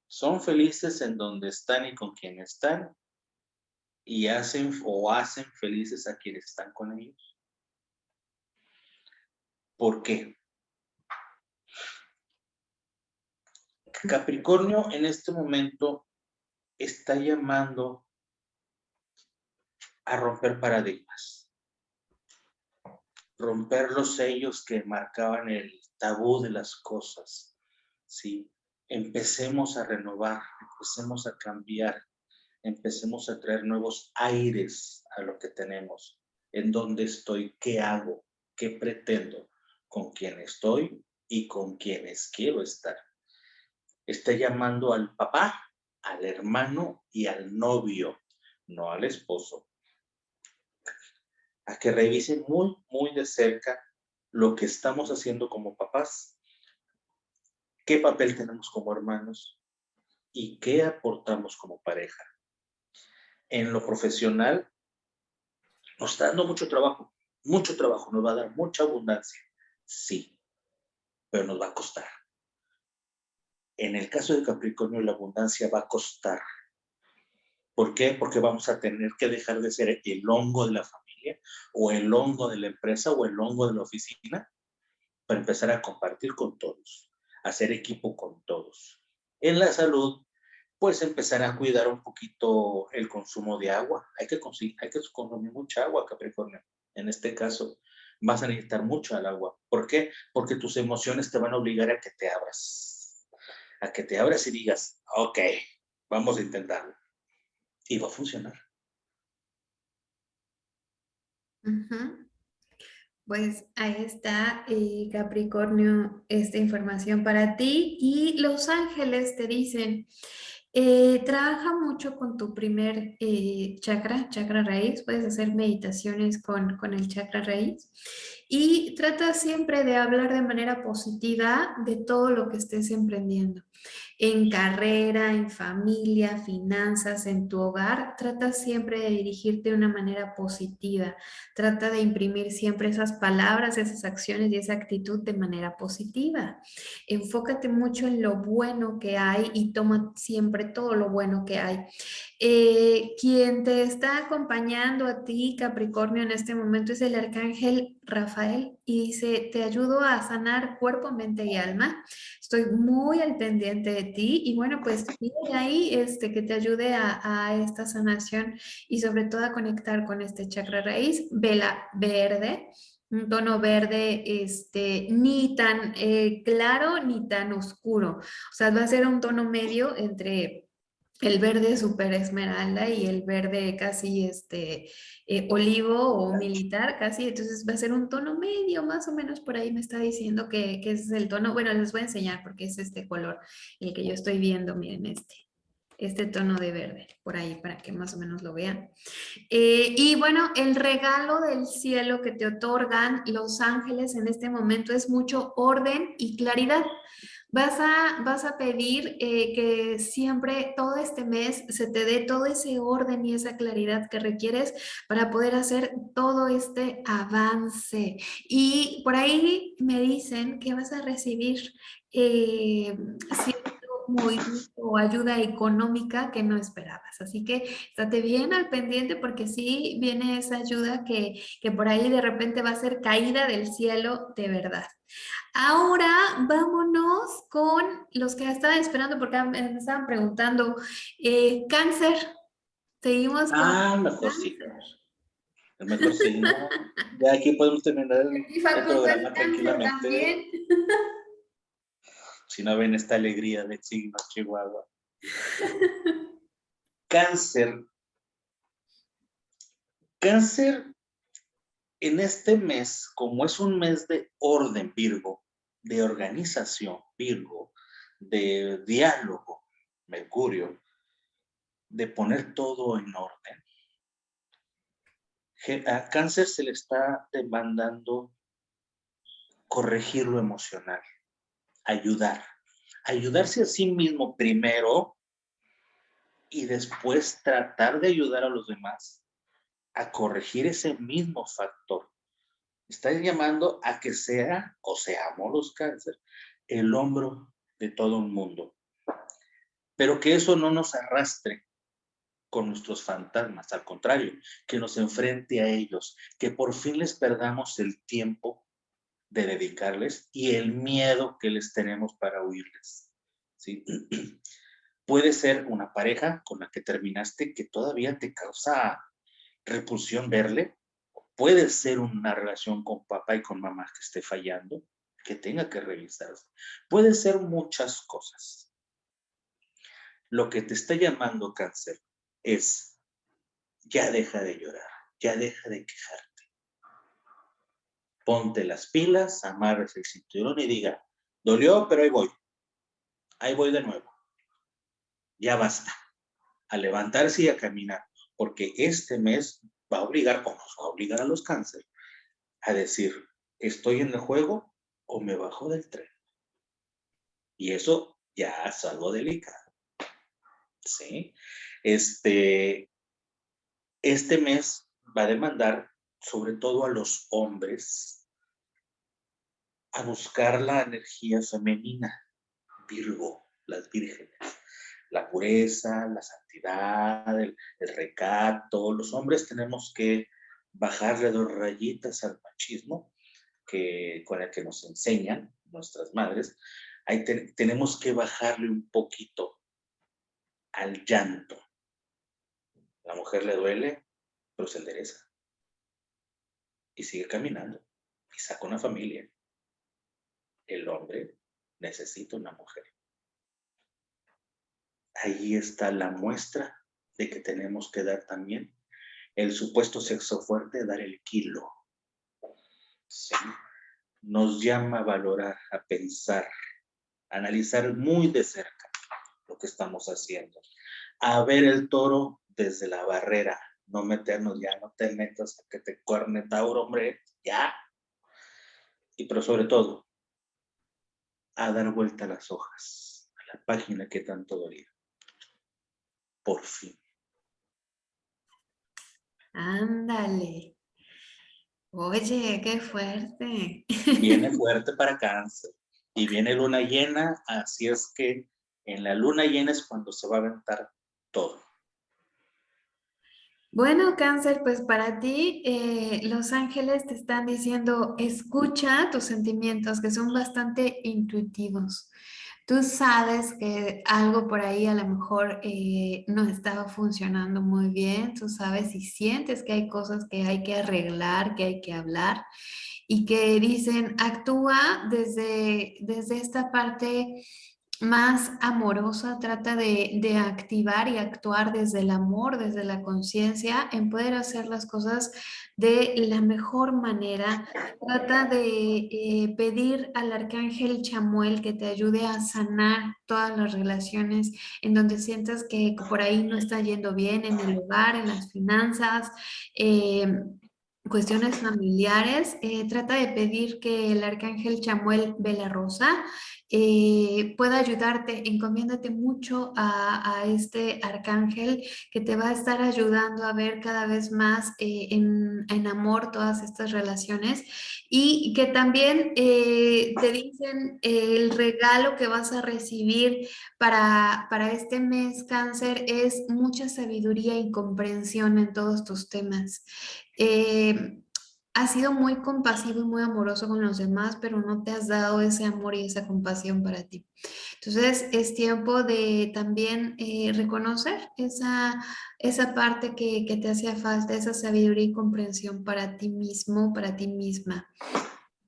Speaker 2: Son felices en donde están y con quienes están y hacen o hacen felices a quienes están con ellos. ¿Por qué? Capricornio en este momento está llamando a romper paradigmas romper los sellos que marcaban el tabú de las cosas, ¿sí? Empecemos a renovar, empecemos a cambiar, empecemos a traer nuevos aires a lo que tenemos, en dónde estoy, qué hago, qué pretendo, con quién estoy y con quienes quiero estar. Está llamando al papá, al hermano y al novio, no al esposo, a que revisen muy, muy de cerca lo que estamos haciendo como papás, qué papel tenemos como hermanos y qué aportamos como pareja. En lo profesional nos está dando mucho trabajo, mucho trabajo, nos va a dar mucha abundancia, sí, pero nos va a costar. En el caso de Capricornio, la abundancia va a costar. ¿Por qué? Porque vamos a tener que dejar de ser el hongo de la familia o el hongo de la empresa o el hongo de la oficina para empezar a compartir con todos, hacer equipo con todos. En la salud, pues empezar a cuidar un poquito el consumo de agua. Hay que, hay que consumir mucha agua, Capricornio. En este caso, vas a necesitar mucho al agua. ¿Por qué? Porque tus emociones te van a obligar a que te abras. A que te abras y digas, ok, vamos a intentarlo. Y va a funcionar.
Speaker 1: Pues ahí está, eh, Capricornio, esta información para ti. Y los ángeles te dicen, eh, trabaja mucho con tu primer eh, chakra, chakra raíz. Puedes hacer meditaciones con, con el chakra raíz. Y trata siempre de hablar de manera positiva de todo lo que estés emprendiendo en carrera, en familia, finanzas, en tu hogar, trata siempre de dirigirte de una manera positiva. Trata de imprimir siempre esas palabras, esas acciones y esa actitud de manera positiva. Enfócate mucho en lo bueno que hay y toma siempre todo lo bueno que hay. Eh, quien te está acompañando a ti, Capricornio, en este momento es el arcángel Rafael y dice, te ayudo a sanar cuerpo, mente y alma. Estoy muy al pendiente de ti y bueno, pues pide ahí este, que te ayude a, esta sanación y sobre todo a conectar con este chakra raíz, vela verde, un tono verde este, ni tan eh, claro ni tan oscuro. O sea, va a ser un tono medio entre el verde super esmeralda y el verde casi este eh, olivo o militar casi, entonces va a ser un tono medio, más o menos por ahí me está diciendo que, que ese es el tono, bueno, les voy a enseñar porque es este color el que yo estoy viendo, miren este, este tono de verde, por ahí para que más o menos lo vean. Eh, y bueno, el regalo del cielo que te otorgan los ángeles en este momento es mucho orden y claridad. Vas a, vas a pedir eh, que siempre, todo este mes, se te dé todo ese orden y esa claridad que requieres para poder hacer todo este avance. Y por ahí me dicen que vas a recibir eh, movimiento o ayuda económica que no esperabas. Así que estate bien al pendiente porque sí viene esa ayuda que, que por ahí de repente va a ser caída del cielo de verdad. Ahora vámonos con los que estaban esperando porque me estaban preguntando. Eh, cáncer, seguimos
Speaker 2: con Ah, mejor sí. Mejor sí, Ya aquí podemos terminar el, programa tranquilamente. Si no ven esta alegría del signo Chihuahua. Cáncer. Cáncer en este mes, como es un mes de orden Virgo, de organización Virgo, de diálogo Mercurio, de poner todo en orden, a cáncer se le está demandando corregir lo emocional, ayudar, ayudarse a sí mismo primero y después tratar de ayudar a los demás a corregir ese mismo factor. Está llamando a que sea, o seamos los cáncer, el hombro de todo un mundo. Pero que eso no nos arrastre con nuestros fantasmas, al contrario, que nos enfrente a ellos, que por fin les perdamos el tiempo de dedicarles y el miedo que les tenemos para huirles. ¿sí? Puede ser una pareja con la que terminaste que todavía te causa repulsión verle, puede ser una relación con papá y con mamá que esté fallando, que tenga que revisarse. Puede ser muchas cosas. Lo que te está llamando cáncer es, ya deja de llorar, ya deja de quejarte. Ponte las pilas, amarres el cinturón y diga, dolió, pero ahí voy. Ahí voy de nuevo. Ya basta. A levantarse y a caminar porque este mes va a obligar, o nos va a obligar a los cáncer, a decir, ¿estoy en el juego o me bajo del tren? Y eso ya es algo delicado. ¿Sí? Este, este mes va a demandar, sobre todo a los hombres, a buscar la energía femenina, Virgo, las vírgenes la pureza, la santidad, el, recato. Los hombres tenemos que bajarle dos rayitas al machismo que, con el que nos enseñan nuestras madres. Ahí tenemos que bajarle un poquito al llanto. La mujer le duele, pero se endereza. Y sigue caminando. Y saca una familia. El hombre necesita una mujer. Ahí está la muestra de que tenemos que dar también el supuesto sexo fuerte, dar el kilo. Nos llama a valorar, a pensar, a analizar muy de cerca lo que estamos haciendo, a ver el toro desde la barrera, no meternos ya, no te metas a que te cuerne Tauro, hombre, ya. Y pero sobre todo, a dar vuelta a las hojas, a la página que tanto dolía. Por fin.
Speaker 1: Ándale. Oye, qué fuerte.
Speaker 2: Viene fuerte para cáncer. Y viene luna llena, así es que en la luna llena es cuando se va a aventar todo.
Speaker 1: Bueno, cáncer, pues para ti eh, los ángeles te están diciendo, escucha tus sentimientos que son bastante intuitivos. Tú sabes que algo por ahí a lo mejor eh, no estaba funcionando muy bien, tú sabes y sientes que hay cosas que hay que arreglar, que hay que hablar y que dicen, actúa desde, desde esta parte más amorosa, trata de, activar y actuar desde el amor, desde la conciencia, en poder hacer las cosas de la mejor manera. Trata de eh, pedir al arcángel Chamuel que te ayude a sanar todas las relaciones en donde sientas que por ahí no está yendo bien, en el hogar, en las finanzas, eh, cuestiones familiares, eh, trata de pedir que el arcángel Chamuel Vela Rosa eh, pueda ayudarte, encomiéndate mucho a, este arcángel que te va a estar ayudando a ver cada vez más eh, en, amor todas estas relaciones y que también te dicen el regalo que vas a recibir para, para este mes cáncer es mucha sabiduría y comprensión en todos tus temas. Eh, has sido muy compasivo y muy amoroso con los demás, pero no te has dado ese amor y esa compasión para ti. Entonces es tiempo de también eh, reconocer esa, esa parte que, que, te hacía falta, esa sabiduría y comprensión para ti mismo, para ti misma.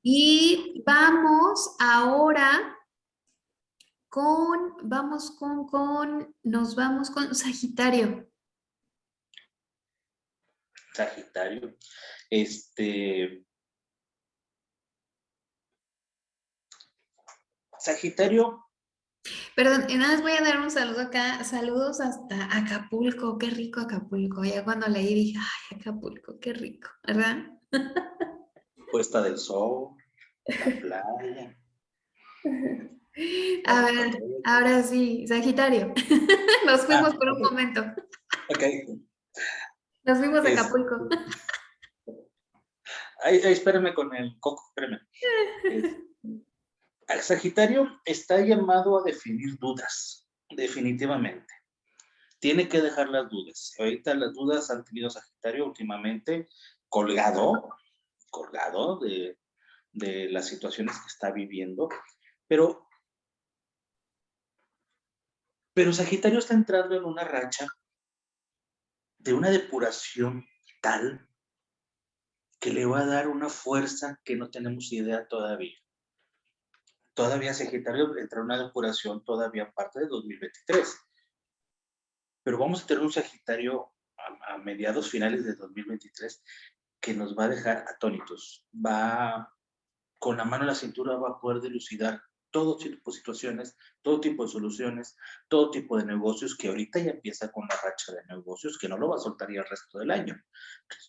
Speaker 1: Y vamos ahora con, vamos con, con, nos vamos con Sagitario.
Speaker 2: Sagitario. Este. Sagitario.
Speaker 1: Perdón, y nada más voy a dar un saludo acá. Saludos hasta Acapulco. Qué rico Acapulco. Ya cuando leí dije, ay, Acapulco, qué rico, ¿verdad?
Speaker 2: Puesta del sol, la playa.
Speaker 1: A ver, ahora sí, Sagitario. Nos fuimos ah, por un momento.
Speaker 2: Ok.
Speaker 1: Nos fuimos a Acapulco.
Speaker 2: Ay, espérame con el coco, espérame. El Sagitario está llamado a definir dudas, definitivamente. Tiene que dejar las dudas. Ahorita las dudas han tenido Sagitario últimamente colgado, colgado de, de las situaciones que está viviendo, pero, pero Sagitario está entrando en una racha de una depuración tal que le va a dar una fuerza que no tenemos idea todavía. Todavía Sagitario entra en una depuración todavía parte de 2023. Pero vamos a tener un Sagitario a, mediados finales de 2023 que nos va a dejar atónitos. Va con la mano en la cintura, va a poder dilucidar todo tipo de situaciones, todo tipo de soluciones, todo tipo de negocios que ahorita ya empieza con la racha de negocios que no lo va a soltar ya el resto del año.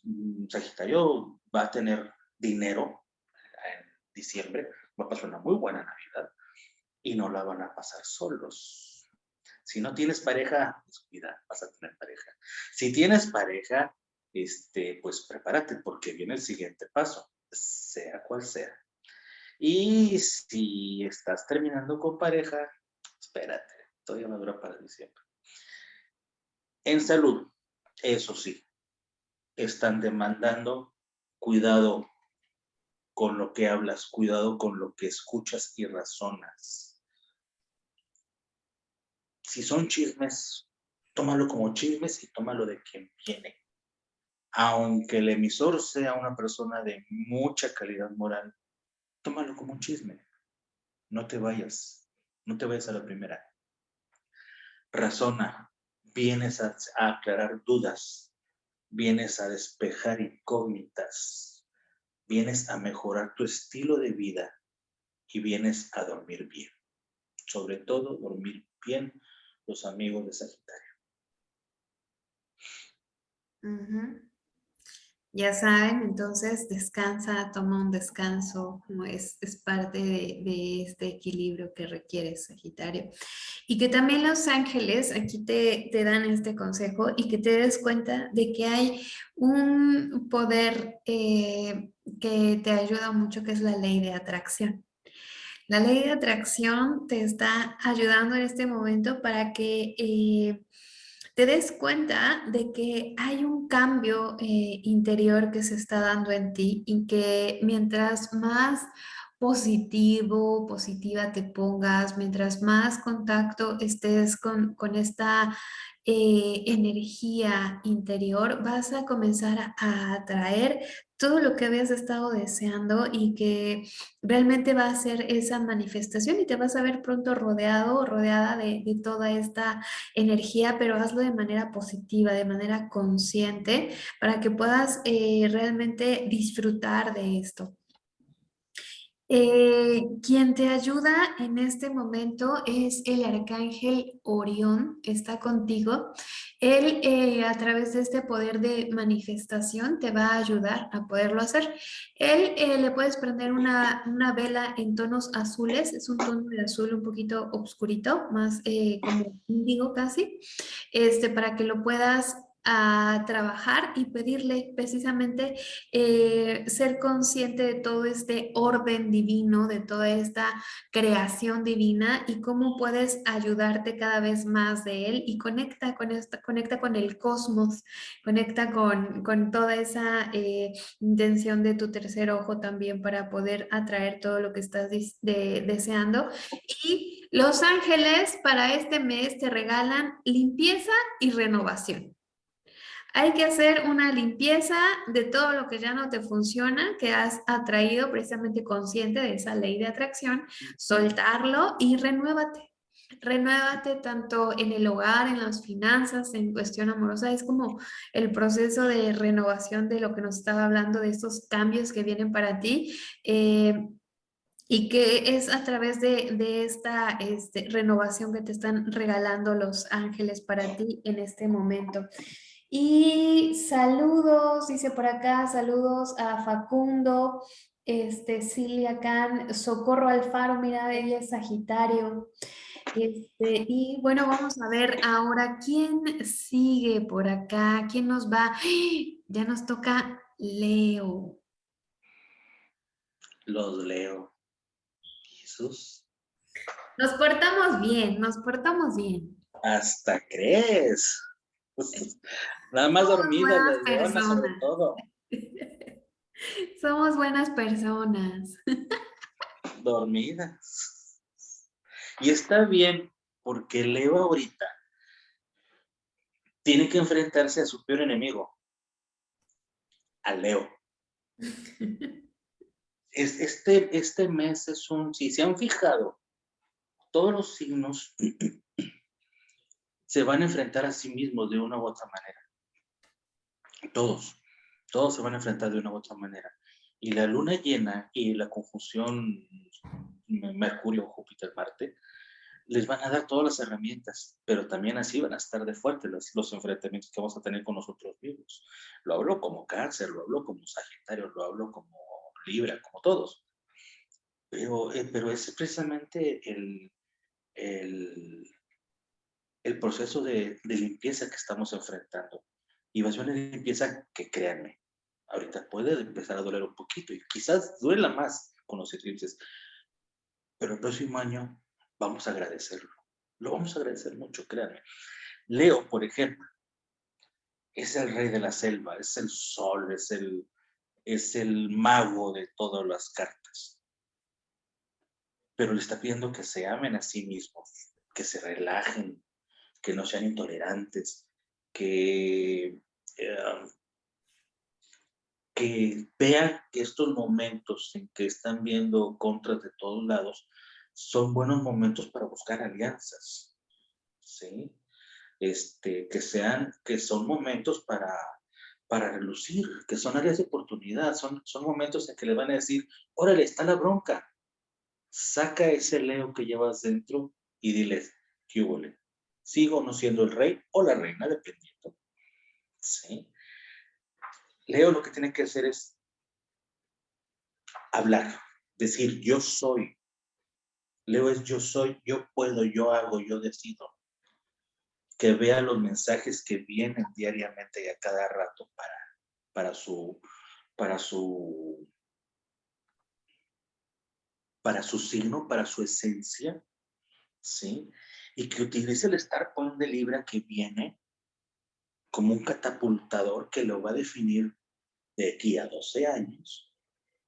Speaker 2: Mm, Sagitario va a tener dinero en diciembre, va a pasar una muy buena Navidad y no la van a pasar solos. Si no tienes pareja, pues vas a tener pareja. Si tienes pareja, este, pues prepárate porque viene el siguiente paso, sea cual sea. Y si estás terminando con pareja, espérate, todavía me dura para diciembre. En salud, eso sí, están demandando cuidado con lo que hablas, cuidado con lo que escuchas y razonas. Si son chismes, tómalo como chismes y tómalo de quien viene. Aunque el emisor sea una persona de mucha calidad moral, tómalo como un chisme. No te vayas, no te vayas a la primera. Razona, vienes a, aclarar dudas, vienes a despejar incógnitas, vienes a mejorar tu estilo de vida y vienes a dormir bien. Sobre todo, dormir bien los amigos de Sagitario.
Speaker 1: Ya saben, entonces descansa, toma un descanso, es, es parte de, este equilibrio que requiere Sagitario. Y que también los ángeles aquí te, te, dan este consejo y que te des cuenta de que hay un poder eh, que te ayuda mucho, que es la ley de atracción. La ley de atracción te está ayudando en este momento para que eh, te des cuenta de que hay un cambio eh, interior que se está dando en ti y que mientras más positivo, positiva te pongas, mientras más contacto estés con, con esta eh, energía interior, vas a comenzar a, atraer todo lo que habías estado deseando y que realmente va a ser esa manifestación y te vas a ver pronto rodeado o rodeada de, toda esta energía, pero hazlo de manera positiva, de manera consciente, para que puedas eh, realmente disfrutar de esto. Eh, quien te ayuda en este momento es el arcángel Orión, está contigo. Él eh, a través de este poder de manifestación te va a ayudar a poderlo hacer. Él eh, le puedes prender una, una, vela en tonos azules, es un tono de azul un poquito oscurito, más como índigo casi, este, para que lo puedas a trabajar y pedirle precisamente eh, ser consciente de todo este orden divino, de toda esta creación divina y cómo puedes ayudarte cada vez más de él y conecta con, esta, conecta con el cosmos, conecta con, con toda esa eh, intención de tu tercer ojo también para poder atraer todo lo que estás deseando. Y los ángeles para este mes te regalan limpieza y renovación. Hay que hacer una limpieza de todo lo que ya no te funciona, que has atraído precisamente consciente de esa ley de atracción, soltarlo y renuévate. Renuévate tanto en el hogar, en las finanzas, en cuestión amorosa. Es como el proceso de renovación de lo que nos estaba hablando, de estos cambios que vienen para ti. Eh, y que es a través de, esta este, renovación que te están regalando los ángeles para ti en este momento. Y saludos, dice por acá, saludos a Facundo, este, Silvia Can, Socorro Alfaro, mira, ella es Sagitario. Este, y bueno, vamos a ver ahora quién sigue por acá, quién nos va. Ya nos toca Leo.
Speaker 2: Los Leo. Jesús.
Speaker 1: Nos portamos bien, nos portamos bien.
Speaker 2: Hasta crees. Nada más dormida, sobre todo.
Speaker 1: Somos buenas personas.
Speaker 2: Dormidas. Y está bien, porque Leo ahorita tiene que enfrentarse a su peor enemigo, a Leo. Este, este mes es un, si se han fijado, todos los signos se van a enfrentar a sí mismos de una u otra manera. Todos, todos se van a enfrentar de una u otra manera. Y la luna llena y la conjunción Mercurio, Júpiter, Marte, les van a dar todas las herramientas, pero también así van a estar de fuerte los, los enfrentamientos que vamos a tener con nosotros mismos. Lo hablo como cáncer, lo hablo como sagitario, lo hablo como libra, como todos. Pero, eh, pero es precisamente el, el, el proceso de, limpieza que estamos enfrentando. Y va a ser una limpieza que, créanme, ahorita puede empezar a doler un poquito y quizás duela más con los eclipses, pero el próximo año vamos a agradecerlo. Lo vamos a agradecer mucho, créanme. Leo, por ejemplo, es el rey de la selva, es el sol, es el, es el mago de todas las cartas. Pero le está pidiendo que se amen a sí mismos, que se relajen, que no sean intolerantes, que, eh, que vean que estos momentos en que están viendo contras de todos lados son buenos momentos para buscar alianzas, ¿sí? Este, que sean, que son momentos para, para relucir, que son áreas de oportunidad, son, son momentos en que le van a decir, órale, está la bronca, saca ese Leo que llevas dentro y diles, ¿qué hubo? ¿Sigo no siendo el rey o la reina, dependiendo? ¿Sí? Leo lo que tiene que hacer es hablar, decir, yo soy. Leo es yo soy, yo puedo, yo hago, yo decido. Que vea los mensajes que vienen diariamente y a cada rato para, para su, para su para su signo, para su esencia, ¿sí? Y que utilice el Star Point de Libra que viene como un catapultador que lo va a definir de aquí a 12 años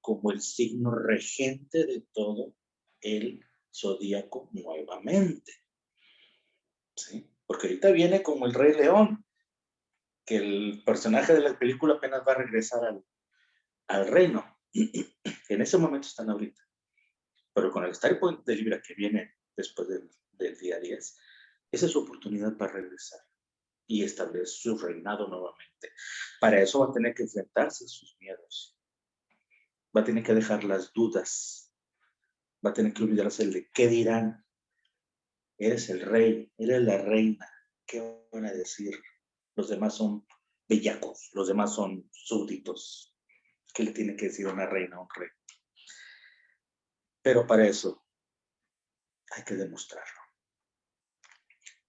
Speaker 2: como el signo regente de todo el zodíaco nuevamente. ¿Sí? Porque ahorita viene como el Rey León, que el personaje de la película apenas va a regresar al, al reino. en ese momento están ahorita. Pero con el Star Point de Libra que viene después del, día 10, esa es su oportunidad para regresar y establecer su reinado nuevamente. Para eso va a tener que enfrentarse a sus miedos. Va a tener que dejar las dudas. Va a tener que olvidarse de qué dirán. Eres el rey, eres la reina. ¿Qué van a decir? Los demás son bellacos, los demás son súbditos. ¿Qué le tiene que decir una reina a un rey? Pero para eso hay que demostrarlo.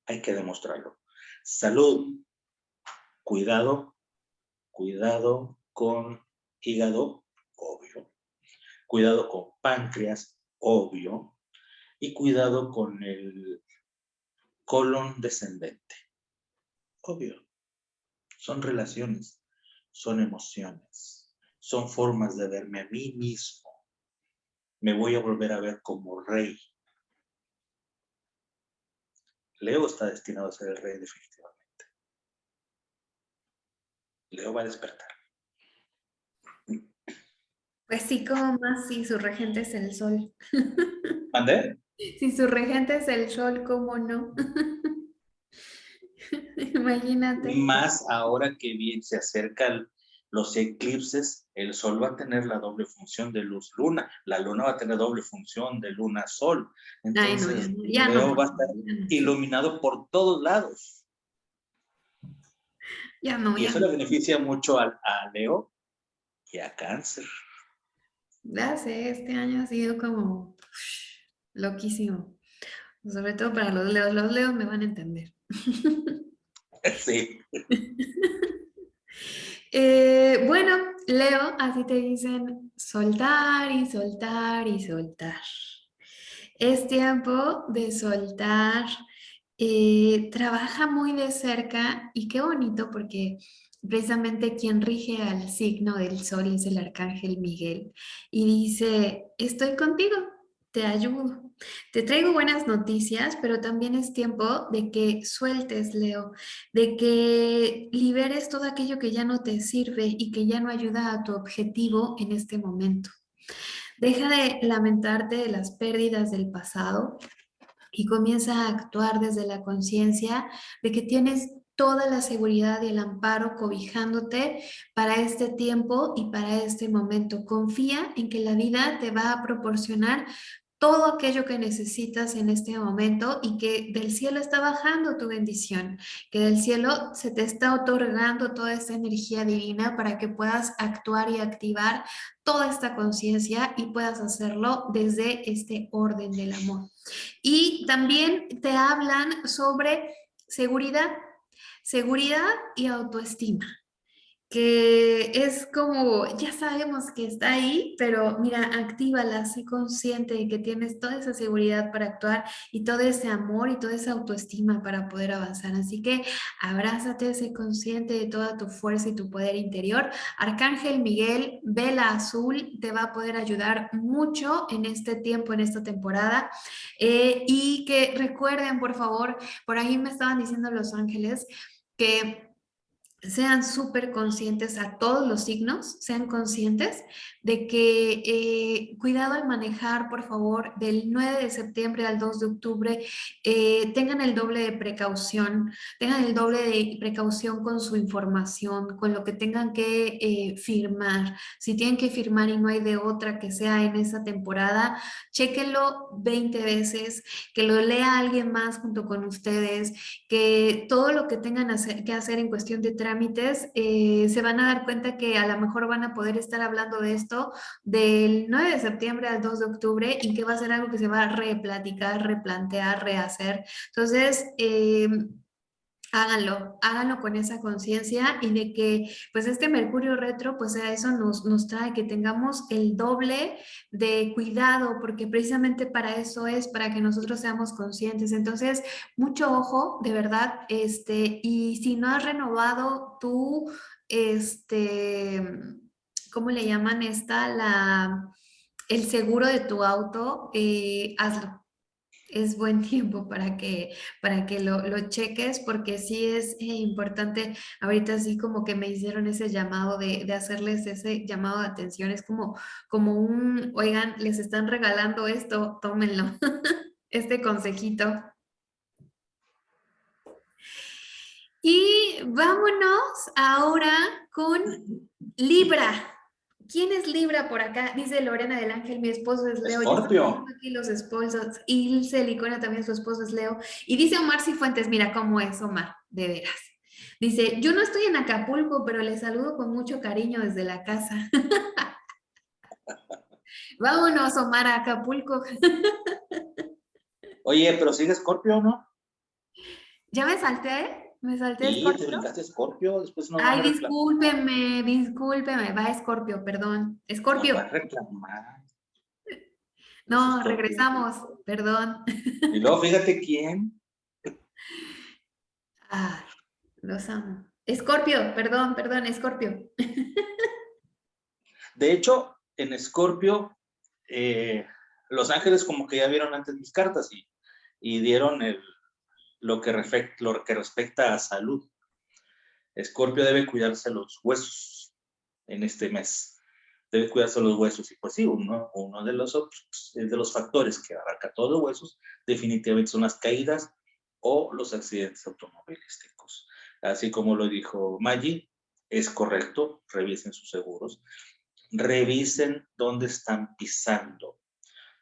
Speaker 2: Hay que demostrarlo. Salud. Cuidado. Cuidado con hígado, obvio. Cuidado con páncreas, obvio. Y cuidado con el colon descendente. Obvio. Son relaciones, son emociones, son formas de verme a mí mismo me voy a volver a ver como rey. Leo está destinado a ser el rey definitivamente. Leo va a despertar.
Speaker 1: Pues sí, como más si su regente es el sol.
Speaker 2: ¿Mandé?
Speaker 1: Si su regente es el sol, ¿cómo no? Imagínate.
Speaker 2: Más ahora que bien se acerca el, los eclipses, el sol va a tener la doble función de luz-luna, la luna va a tener doble función de luna-sol. Entonces, Leo va a estar iluminado por todos lados.
Speaker 1: Ya no,
Speaker 2: y eso le beneficia mucho a, a, Leo y a Cáncer.
Speaker 1: Ya sé, este año ha sido como loquísimo. Sobre todo para los leos. Los leos me van a entender.
Speaker 2: Sí.
Speaker 1: Eh, bueno, Leo, así te dicen soltar y soltar y soltar. Es tiempo de soltar. Eh, trabaja muy de cerca y qué bonito porque precisamente quien rige al signo del sol es el arcángel Miguel y dice, estoy contigo, te ayudo. Te traigo buenas noticias, pero también es tiempo de que sueltes, Leo, de que liberes todo aquello que ya no te sirve y que ya no ayuda a tu objetivo en este momento. Deja de lamentarte de las pérdidas del pasado y comienza a actuar desde la conciencia de que tienes toda la seguridad y el amparo cobijándote para este tiempo y para este momento. Confía en que la vida te va a proporcionar todo aquello que necesitas en este momento y que del cielo está bajando tu bendición, que del cielo se te está otorgando toda esta energía divina para que puedas actuar y activar toda esta conciencia y puedas hacerlo desde este orden del amor. Y también te hablan sobre seguridad, seguridad y autoestima. Que es como, ya sabemos que está ahí, pero mira, actívala, sé consciente de que tienes toda esa seguridad para actuar y todo ese amor y toda esa autoestima para poder avanzar. Así que abrázate, sé consciente de toda tu fuerza y tu poder interior. Arcángel Miguel, Vela Azul, te va a poder ayudar mucho en este tiempo, en esta temporada. Eh, y que recuerden, por favor, por ahí me estaban diciendo los ángeles que sean súper conscientes a todos los signos, sean conscientes de que eh, cuidado al manejar, por favor, del 9 de septiembre al 2 de octubre, eh, tengan el doble de precaución, tengan el doble de precaución con su información, con lo que tengan que eh, firmar. Si tienen que firmar y no hay de otra que sea en esa temporada, chéquenlo 20 veces, que lo lea alguien más junto con ustedes, que todo lo que tengan que hacer en cuestión de eh, se van a dar cuenta que a lo mejor van a poder estar hablando de esto del 9 de septiembre al 2 de octubre y que va a ser algo que se va a replaticar, replantear, rehacer. Entonces, eh, háganlo, háganlo con esa conciencia y de que pues este Mercurio retro pues a eso nos, nos trae que tengamos el doble de cuidado porque precisamente para eso es, para que nosotros seamos conscientes. Entonces, mucho ojo, de verdad, este, y si no has renovado tu, este, ¿cómo le llaman esta? La, el seguro de tu auto, eh, hazlo es buen tiempo para que, para que lo, cheques, porque sí es eh, importante, ahorita así como que me hicieron ese llamado de, hacerles ese llamado de atención, es como, como un, oigan, les están regalando esto, tómenlo, este consejito. Y vámonos ahora con Libra. ¿Quién es Libra por acá? Dice Lorena del Ángel, mi esposo es Leo.
Speaker 2: Escorpio.
Speaker 1: aquí los esposos. Ilse Licona también su esposo es Leo. Y dice Omar Cifuentes, mira cómo es Omar, de veras. Dice, yo no estoy en Acapulco, pero le saludo con mucho cariño desde la casa. Vámonos, Omar, a Acapulco.
Speaker 2: Oye, pero sigue Escorpio, ¿no?
Speaker 1: Ya me salté. Me salté
Speaker 2: sí, Scorpio. te brincaste Scorpio, después no
Speaker 1: Ay, discúlpeme, discúlpeme, va Scorpio, perdón. Scorpio. No, va a reclamar. No, regresamos, perdón.
Speaker 2: Y luego fíjate quién.
Speaker 1: Ay, los amo. Scorpio, perdón, perdón, Scorpio.
Speaker 2: De hecho, en Scorpio, eh, Los Ángeles como que ya vieron antes mis cartas y, y dieron el, lo que, lo que respecta a salud. Escorpio debe cuidarse los huesos en este mes. Debe cuidarse los huesos. Y pues sí, uno, uno de, los, de los factores que abarca todos los huesos definitivamente son las caídas o los accidentes automovilísticos. Así como lo dijo Maggi, es correcto, revisen sus seguros. Revisen dónde están pisando,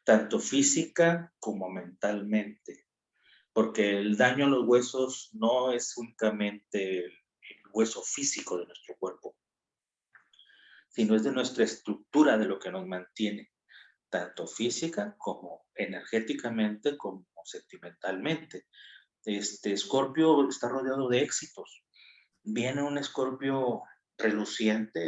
Speaker 2: tanto física como mentalmente porque el daño a los huesos no es únicamente el, hueso físico de nuestro cuerpo, sino es de nuestra estructura, de lo que nos mantiene, tanto física como energéticamente como sentimentalmente. Este Escorpio está rodeado de éxitos. Viene un Escorpio reluciente,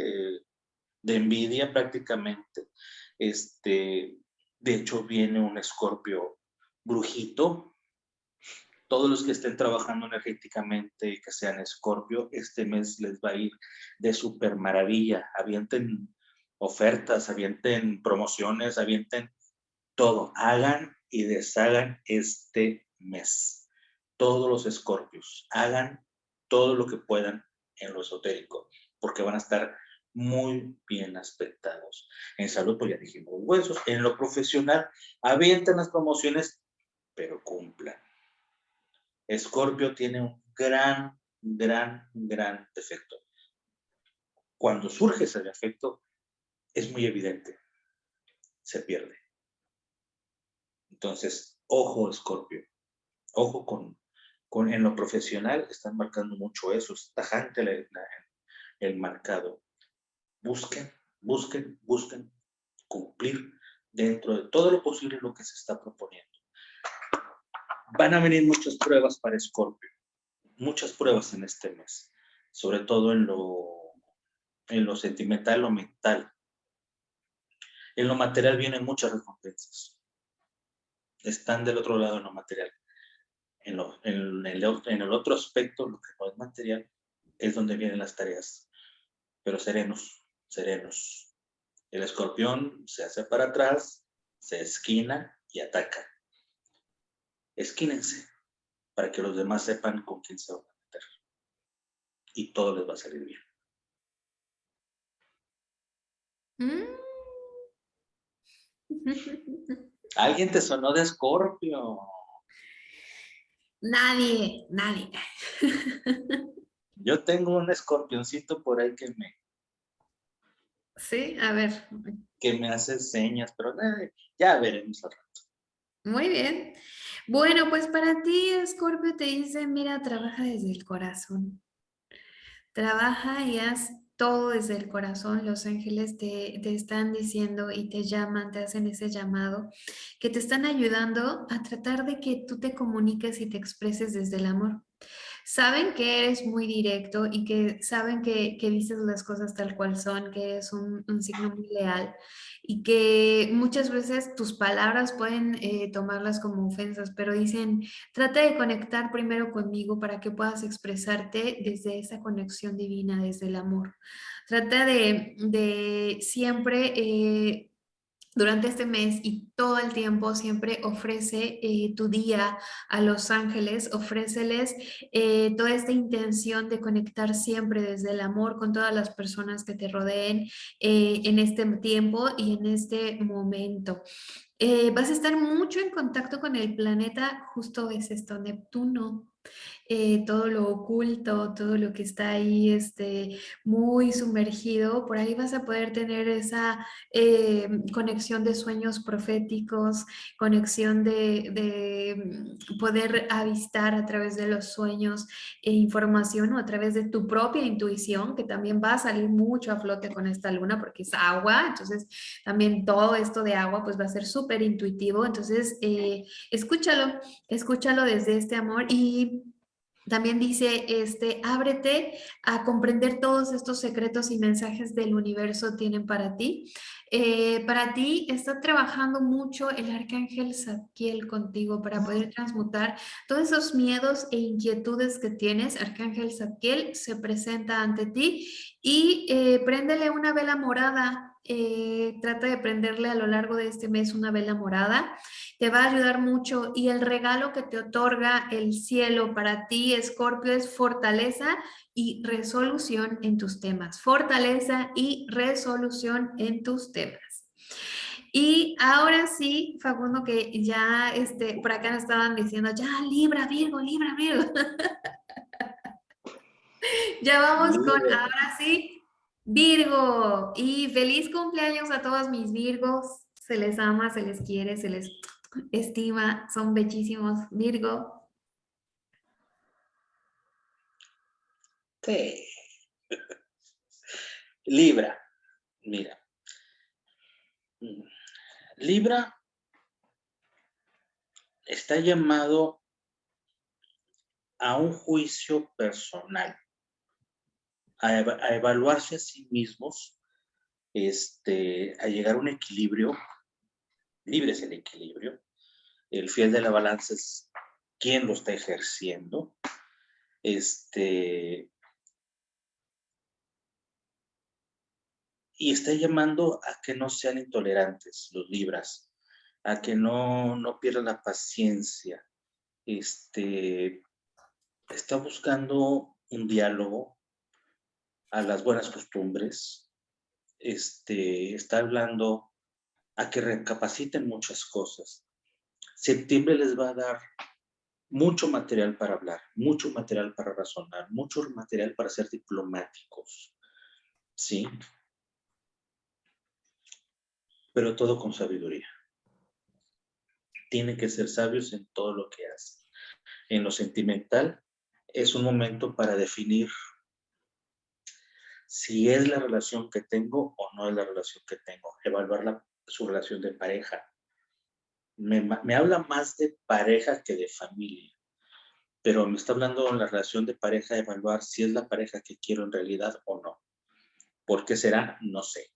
Speaker 2: de envidia prácticamente. Este, de hecho, viene un Escorpio brujito, todos los que estén trabajando energéticamente y que sean escorpio, este mes les va a ir de súper maravilla. Avienten ofertas, avienten promociones, avienten todo. Hagan y deshagan este mes. Todos los escorpios, hagan todo lo que puedan en lo esotérico, porque van a estar muy bien aspectados. En salud, pues ya dijimos huesos. En lo profesional, avienten las promociones, pero cumplan Escorpio tiene un gran, gran, gran defecto. Cuando surge ese defecto, es muy evidente. Se pierde. Entonces, ojo, Escorpio. Ojo con, con, en lo profesional, están marcando mucho eso. Es tajante el marcado. Busquen, busquen, busquen cumplir dentro de todo lo posible lo que se está proponiendo van a venir muchas pruebas para Scorpio, muchas pruebas en este mes, sobre todo en lo en lo sentimental, lo mental. En lo material vienen muchas recompensas. Están del otro lado en lo material. En, en, el, en el otro aspecto, lo que no es material, es donde vienen las tareas. Pero serenos, serenos. El escorpión se hace para atrás, se esquina y ataca. Esquínense para que los demás sepan con quién se van a meter. Y todo les va a salir bien. Mm. Alguien te sonó de escorpio.
Speaker 1: Nadie, nadie.
Speaker 2: Yo tengo un escorpioncito por ahí que me...
Speaker 1: Sí, a ver.
Speaker 2: Que me hace señas, pero ya veremos al rato.
Speaker 1: Muy bien. Bueno, pues para ti, Escorpio, te dice, mira, trabaja desde el corazón. Trabaja y haz todo desde el corazón, los ángeles te, te, están diciendo y te llaman, te hacen ese llamado, que te están ayudando a tratar de que tú te comuniques y te expreses desde el amor. Saben que eres muy directo y que saben que, que dices las cosas tal cual son, que eres un, signo muy leal y que muchas veces tus palabras pueden eh, tomarlas como ofensas, pero dicen, trata de conectar primero conmigo para que puedas expresarte desde esa conexión divina, desde el amor. Trata de, de siempre eh, durante este mes y todo el tiempo siempre ofrece eh, tu día a los ángeles, ofréceles eh, toda esta intención de conectar siempre desde el amor con todas las personas que te rodeen eh, en este tiempo y en este momento. vas a estar mucho en contacto con el planeta, justo es esto, Neptuno, eh, todo lo oculto, todo lo que está ahí este, muy sumergido, por ahí vas a poder tener esa eh, conexión de sueños proféticos, conexión de, mm, poder avistar a través de los sueños e información o a través de tu propia intuición, que también va a salir mucho a flote con esta luna porque es agua, entonces también todo esto de agua pues va a ser súper intuitivo, entonces eh, escúchalo, escúchalo desde este amor y también dice, este, ábrete a comprender todos estos secretos y mensajes del universo tienen para ti. Eh, para ti está trabajando mucho el arcángel Zadkiel contigo para poder transmutar todos esos miedos e inquietudes que tienes. Arcángel Zadkiel se presenta ante ti y eh, préndele una vela morada eh, trata de prenderle a lo largo de este mes una vela morada, te va a ayudar mucho y el regalo que te otorga el cielo para ti, Escorpio, es fortaleza y resolución en tus temas, fortaleza y resolución en tus temas. Y ahora sí, Facundo, que ya este, por acá nos estaban diciendo, ya, Libra, Virgo, Libra, Virgo. ya vamos con, ahora sí, Virgo, y feliz cumpleaños a todos mis Virgos. Se les ama, se les quiere, se les estima, son bellísimos. Virgo.
Speaker 2: Sí. Libra, mira. Libra está llamado a un juicio personal a, evaluarse a sí mismos, este, a llegar a un equilibrio, libre es el equilibrio, el fiel de la balanza es quien lo está ejerciendo, este, y está llamando a que no sean intolerantes los libras, a que no, no pierdan la paciencia, este, está buscando un diálogo, a las buenas costumbres, este, está hablando a que recapaciten muchas cosas. Septiembre les va a dar mucho material para hablar, mucho material para razonar, mucho material para ser diplomáticos, ¿sí? Pero todo con sabiduría. Tienen que ser sabios en todo lo que hacen. En lo sentimental es un momento para definir si es la relación que tengo o no es la relación que tengo, evaluar su relación de pareja. Me, me, habla más de pareja que de familia, pero me está hablando de la relación de pareja, evaluar si es la pareja que quiero en realidad o no. ¿Por qué será? No sé.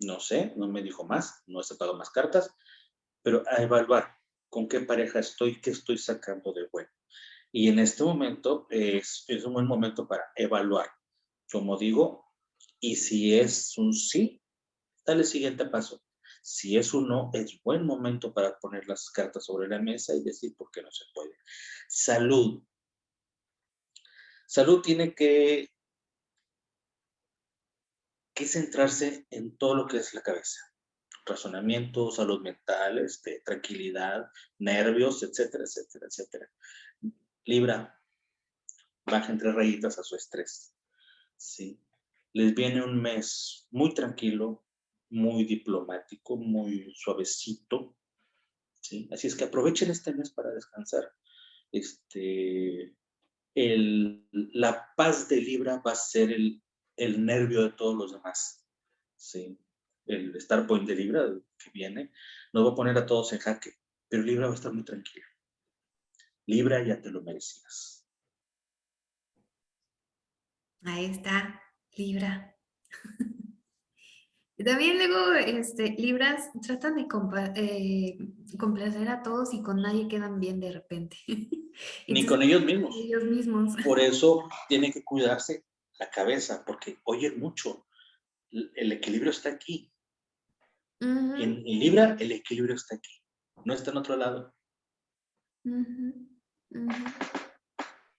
Speaker 2: No sé, no me dijo más, no he sacado más cartas, pero a evaluar con qué pareja estoy, qué estoy sacando de bueno. Y en este momento es, es un buen momento para evaluar, como digo, y si es un sí, dale el siguiente paso. Si es un no, es buen momento para poner las cartas sobre la mesa y decir por qué no se puede. Salud. Salud tiene que, que centrarse en todo lo que es la cabeza. Razonamiento, salud mental, este, tranquilidad, nervios, etcétera, etcétera, etcétera. Libra, baja entre rayitas a su estrés. ¿Sí? Les viene un mes muy tranquilo, muy diplomático, muy suavecito. ¿sí? Así es que aprovechen este mes para descansar. Este, el, la paz de Libra va a ser el, el nervio de todos los demás. ¿sí? El Star Point de Libra que viene nos va a poner a todos en jaque, pero Libra va a estar muy tranquilo. Libra ya te lo merecías.
Speaker 1: Ahí está, Libra. También luego, este, Libras tratan de eh, complacer a todos y con nadie quedan bien de repente.
Speaker 2: Ni con ellos mismos.
Speaker 1: Ellos mismos.
Speaker 2: Por eso tiene que cuidarse la cabeza, porque oyen mucho. El equilibrio está aquí. en, Libra, el equilibrio está aquí. No está en otro lado.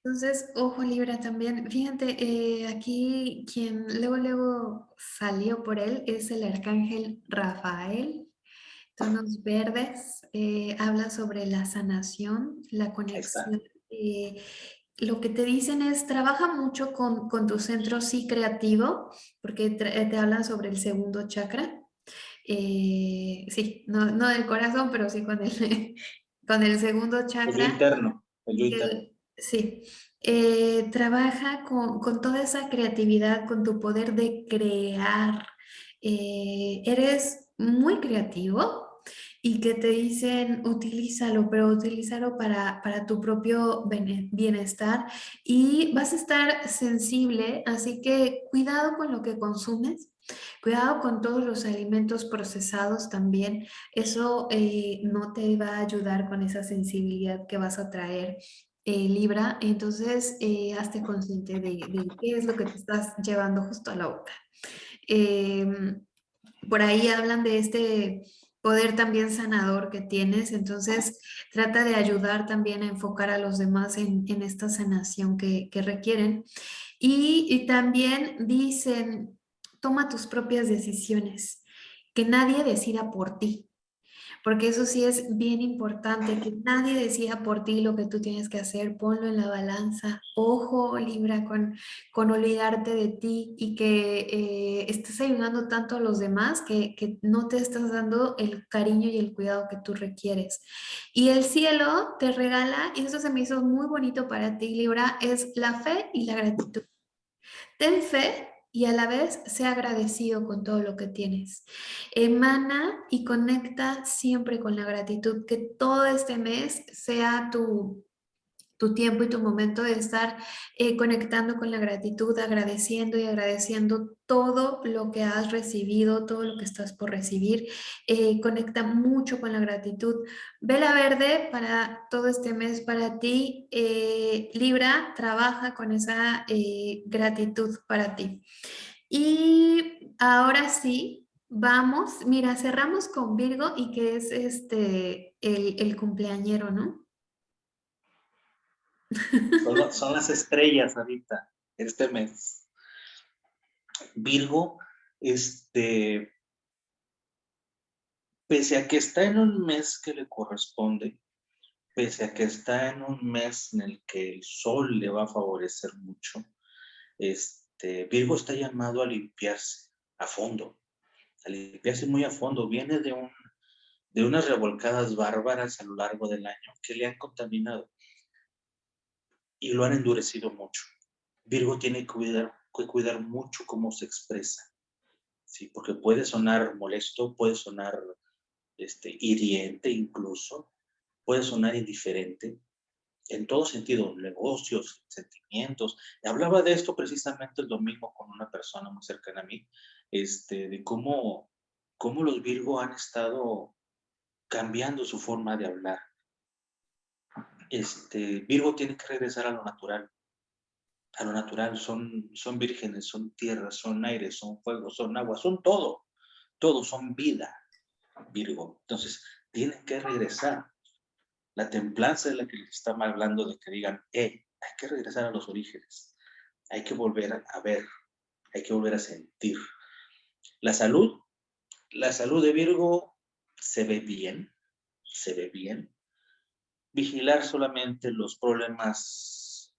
Speaker 1: Entonces, ojo Libra también. Fíjate, eh, aquí quien luego, luego salió por él es el arcángel Rafael, tonos verdes, eh, habla sobre la sanación, la conexión. Eh, lo que te dicen es, trabaja mucho con, tu centro sí creativo, porque te, hablan sobre el segundo chakra. sí, no, no, del corazón, pero sí con el, con el segundo chakra.
Speaker 2: El interno. El interno.
Speaker 1: Sí, eh, trabaja con, toda esa creatividad, con tu poder de crear. Eh, eres muy creativo y que te dicen utilízalo, pero utilízalo para, para tu propio bienestar y vas a estar sensible, así que cuidado con lo que consumes. Cuidado con todos los alimentos procesados también, eso eh, no te va a ayudar con esa sensibilidad que vas a traer eh, Libra, entonces eh, hazte consciente de, qué es lo que te estás llevando justo a la boca. Em, por ahí hablan de este poder también sanador que tienes, entonces trata de ayudar también a enfocar a los demás en, esta sanación que, requieren. y también dicen, toma tus propias decisiones, que nadie decida por ti porque eso sí es bien importante, que nadie decida por ti lo que tú tienes que hacer, ponlo en la balanza, ojo Libra con, con olvidarte de ti y que eh, estés ayudando tanto a los demás que, que no te estás dando el cariño y el cuidado que tú requieres. Y el cielo te regala, y eso se me hizo muy bonito para ti Libra, es la fe y la gratitud. Ten fe y a la vez sea agradecido con todo lo que tienes. Emana y conecta siempre con la gratitud, que todo este mes sea tu tu tiempo y tu momento de estar eh, conectando con la gratitud, agradeciendo y agradeciendo todo lo que has recibido, todo lo que estás por recibir. Eh, conecta mucho con la gratitud. Vela verde para todo este mes para ti. Eh, Libra trabaja con esa gratitud para ti. Y ahora sí, vamos, mira, cerramos con Virgo y que es este el, el cumpleañero, ¿no?
Speaker 2: Son, las estrellas ahorita, este mes. Virgo, este, pese a que está en un mes que le corresponde, pese a que está en un mes en el que el sol le va a favorecer mucho, este, Virgo está llamado a limpiarse a fondo, a limpiarse muy a fondo. Viene de, un, de unas revolcadas bárbaras a lo largo del año que le han contaminado y lo han endurecido mucho. Virgo tiene que cuidar, que cuidar mucho cómo se expresa, ¿sí? porque puede sonar molesto, puede sonar este, hiriente incluso, puede sonar indiferente, en todo sentido, negocios, sentimientos. Hablaba de esto precisamente el domingo con una persona muy cercana a mí, este, de cómo, cómo los Virgo han estado cambiando su forma de hablar. Este, Virgo tiene que regresar a lo natural, a lo natural, son, son vírgenes, son tierra, son aire, son fuego, son agua, son todo, todo, son vida, Virgo. Entonces, tienen que regresar. La templanza es la que les está hablando de que digan, eh, hay que regresar a los orígenes, hay que volver a ver, hay que volver a sentir. La salud, la salud de Virgo se ve bien, se ve bien. Vigilar solamente los problemas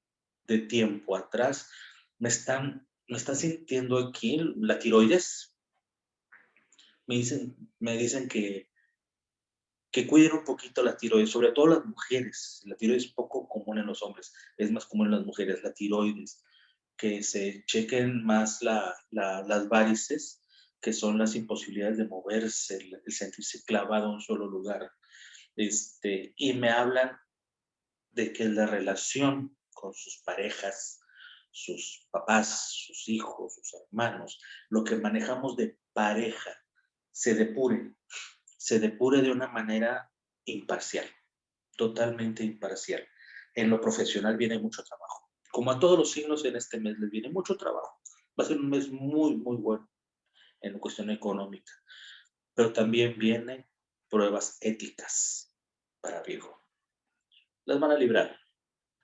Speaker 2: de tiempo atrás. Me están, me está sintiendo aquí la tiroides. Me dicen, me dicen que que cuiden un poquito la tiroides, sobre todo las mujeres. La tiroides es poco común en los hombres, es más común en las mujeres, la tiroides. Que se chequen más las varices, que son las imposibilidades de moverse, el, sentirse clavado en un solo lugar. Este, y me hablan de que la relación con sus parejas, sus papás, sus hijos, sus hermanos, lo que manejamos de pareja, se depure, se depure de una manera imparcial, totalmente imparcial. En lo profesional viene mucho trabajo. Como a todos los signos en este mes les viene mucho trabajo. Va a ser un mes muy, muy bueno en cuestión económica. Pero también vienen pruebas éticas para Virgo. Las van a librar.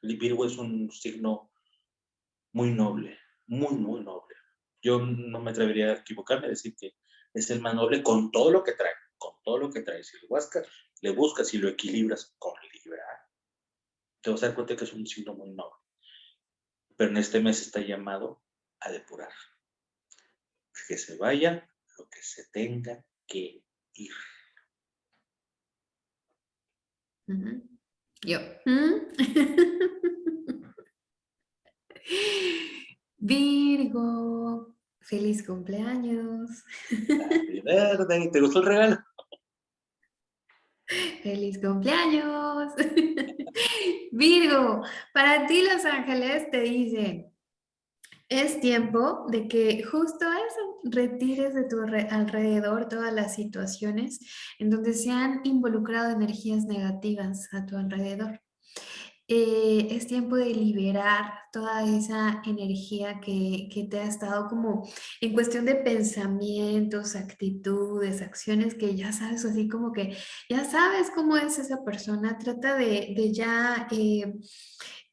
Speaker 2: Virgo es un signo muy noble, muy, muy noble. Yo no me atrevería a equivocarme a decir que es el más noble con todo lo que trae con todo lo que traes. Si lo buscas, le buscas y lo equilibras con Libra, te vas a dar cuenta que es un signo muy noble. Pero en este mes está llamado a depurar. Que se vaya lo que se tenga que ir.
Speaker 1: Yo. Virgo, feliz cumpleaños.
Speaker 2: ¿Te gustó el regalo?
Speaker 1: ¡Feliz cumpleaños! Virgo, para ti los ángeles te dicen, es tiempo de que justo eso, retires de tu alrededor todas las situaciones en donde se han involucrado energías negativas a tu alrededor. Eh, es tiempo de liberar toda esa energía que, que, te ha estado como en cuestión de pensamientos, actitudes, acciones que ya sabes, así como que ya sabes cómo es esa persona, trata de, de ya... Eh,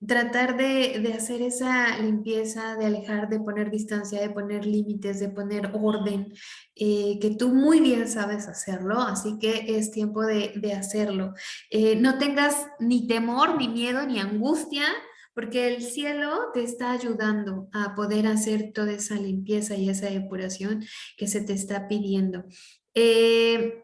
Speaker 1: tratar de, de, hacer esa limpieza, de alejar, de poner distancia, de poner límites, de poner orden, eh, que tú muy bien sabes hacerlo, así que es tiempo de, de hacerlo. Eh, no tengas ni temor, ni miedo, ni angustia, porque el cielo te está ayudando a poder hacer toda esa limpieza y esa depuración que se te está pidiendo. Eh,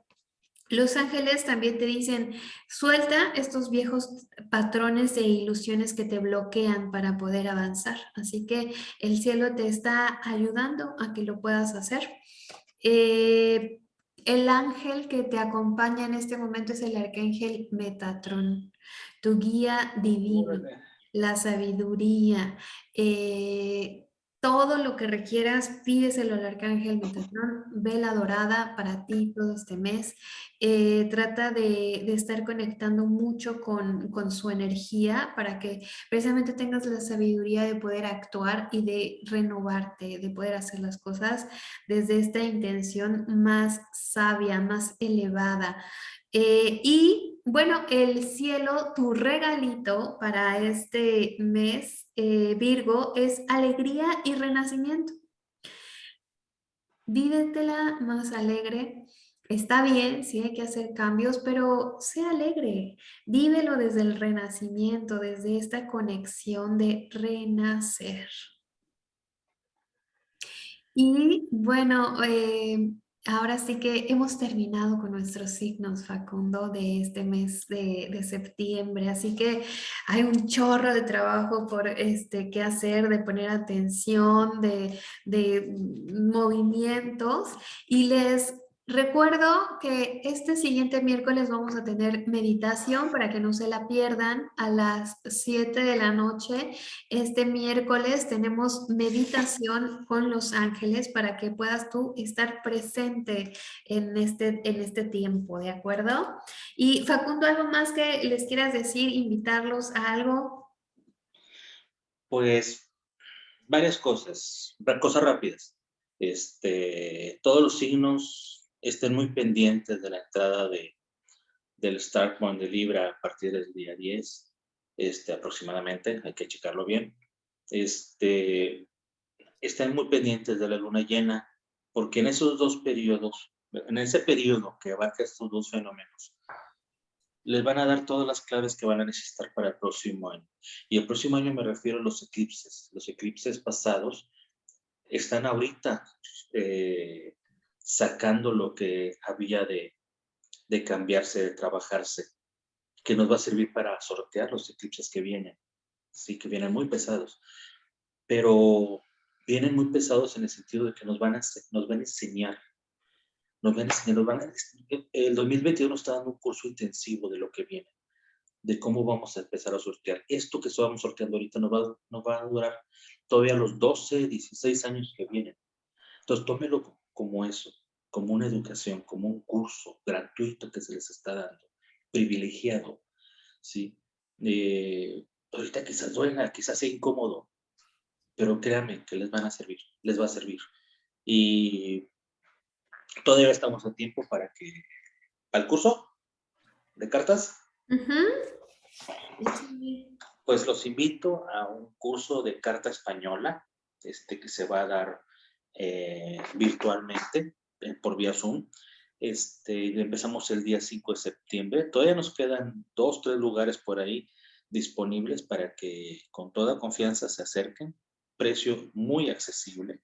Speaker 1: los ángeles también te dicen, suelta estos viejos patrones e ilusiones que te bloquean para poder avanzar. Así que el cielo te está ayudando a que lo puedas hacer. Eh, el ángel que te acompaña en este momento es el arcángel Metatron, tu guía divino, la sabiduría, eh, todo lo que requieras, pídeselo al Arcángel Metatron, vela dorada para ti todo este mes. Eh, trata de, estar conectando mucho con, con, su energía para que precisamente tengas la sabiduría de poder actuar y de renovarte, de poder hacer las cosas desde esta intención más sabia, más elevada. Eh, y bueno, el cielo, tu regalito para este mes, eh, Virgo, es alegría y renacimiento. Vívetela más alegre. Está bien, sí hay que hacer cambios, pero sé alegre. Vívelo desde el renacimiento, desde esta conexión de renacer. Y bueno, eh, Ahora sí que hemos terminado con nuestros signos, Facundo, de este mes de, septiembre, así que hay un chorro de trabajo por este, qué hacer, de poner atención, de, de movimientos. Y les Recuerdo que este siguiente miércoles vamos a tener meditación para que no se la pierdan a las 7 de la noche. Este miércoles tenemos meditación con los ángeles para que puedas tú estar presente en este, en este tiempo, ¿de acuerdo? Y Facundo, ¿algo más que les quieras decir, invitarlos a algo?
Speaker 2: Pues varias cosas, cosas rápidas. Este, todos los signos estén muy pendientes de la entrada de, del Start de Libra a partir del día 10, este, aproximadamente, hay que checarlo bien. Este, estén muy pendientes de la luna llena, porque en esos dos periodos, en ese periodo que abarca estos dos fenómenos, les van a dar todas las claves que van a necesitar para el próximo año. Y el próximo año me refiero a los eclipses. Los eclipses pasados están ahorita eh, sacando lo que había de, cambiarse, de trabajarse, que nos va a servir para sortear los eclipses que vienen. Sí, que vienen muy pesados. Pero vienen muy pesados en el sentido de que nos van a, nos van a enseñar. Nos van a enseñar, nos van a, el 2021 está dando un curso intensivo de lo que viene, de cómo vamos a empezar a sortear. Esto que estamos sorteando ahorita nos va, nos va a durar todavía los 12, 16 años que vienen. Entonces, tómelo como eso, como una educación, como un curso gratuito que se les está dando, privilegiado, ¿sí? Eh, ahorita quizás duela, quizás sea incómodo, pero créanme que les van a servir, les va a servir. Y todavía estamos a tiempo para que, al curso de cartas, pues los invito a un curso de carta española, este que se va a dar eh, virtualmente eh, por vía Zoom. Este, empezamos el día 5 de septiembre. Todavía nos quedan dos, tres lugares por ahí disponibles para que con toda confianza se acerquen. Precio muy accesible,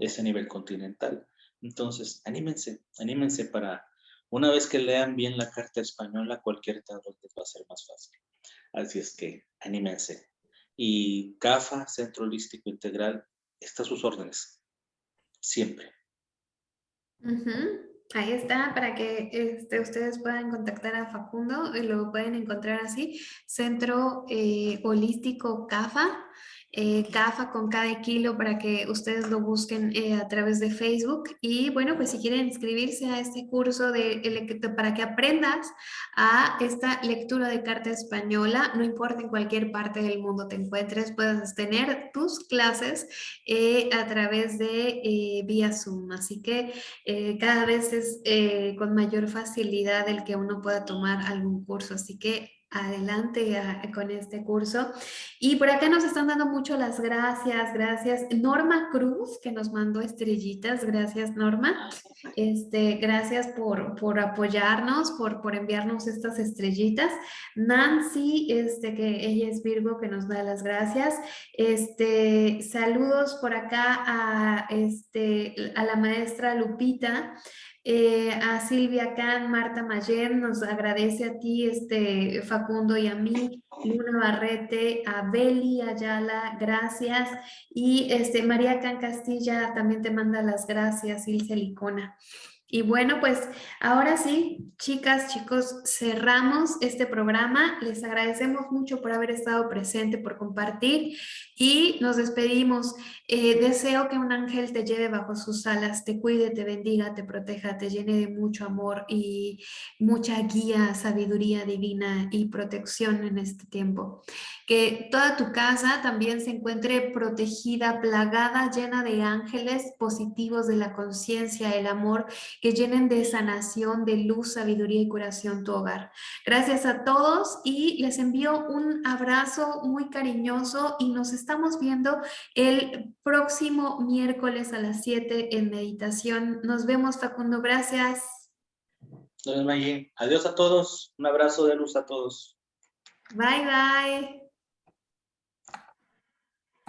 Speaker 2: es a nivel continental. Entonces, anímense, anímense para una vez que lean bien la carta española, cualquier tarot les va a ser más fácil. Así es que anímense. Y CAFA, Centro Holístico Integral, está a sus órdenes siempre.
Speaker 1: Ahí está, para que este, ustedes puedan contactar a Facundo, y lo pueden encontrar así, Centro eh, Holístico CAFA, eh, CAFA con cada kilo para que ustedes lo busquen eh, a través de Facebook. Y bueno, pues si quieren inscribirse a este curso de, para que aprendas a esta lectura de carta española, no importa en cualquier parte del mundo te encuentres, puedes tener tus clases eh, a través de vía Zoom. Así que cada vez es con mayor facilidad el que uno pueda tomar algún curso. Así que adelante con este curso. Y por acá nos están dando mucho las gracias, gracias. Norma Cruz, que nos mandó estrellitas, gracias Norma. Este, gracias por, por apoyarnos, por, por enviarnos estas estrellitas. Nancy, este, que ella es Virgo, que nos da las gracias. Este, saludos por acá a, este, a la maestra Lupita. Eh, a Silvia Can, Marta Mayer, nos agradece a ti, este, Facundo y a mí, Luna Barrete, a Beli Ayala, gracias. Y este, María Can Castilla también te manda las gracias, Ilse Licona. Y bueno, pues ahora sí, chicas, chicos, cerramos este programa. Les agradecemos mucho por haber estado presente, por compartir y nos despedimos. Eh, deseo que un ángel te lleve bajo sus alas, te cuide, te bendiga, te proteja, te llene de mucho amor y mucha guía, sabiduría divina y protección en este tiempo. Que toda tu casa también se encuentre protegida, plagada, llena de ángeles positivos de la conciencia, el amor que llenen de sanación, de luz, sabiduría y curación tu hogar. Gracias a todos y les envío un abrazo muy cariñoso y nos estamos viendo el próximo miércoles a las 7 en meditación. Nos vemos Facundo, gracias.
Speaker 2: Adiós a todos, un abrazo de luz a todos.
Speaker 1: Bye bye.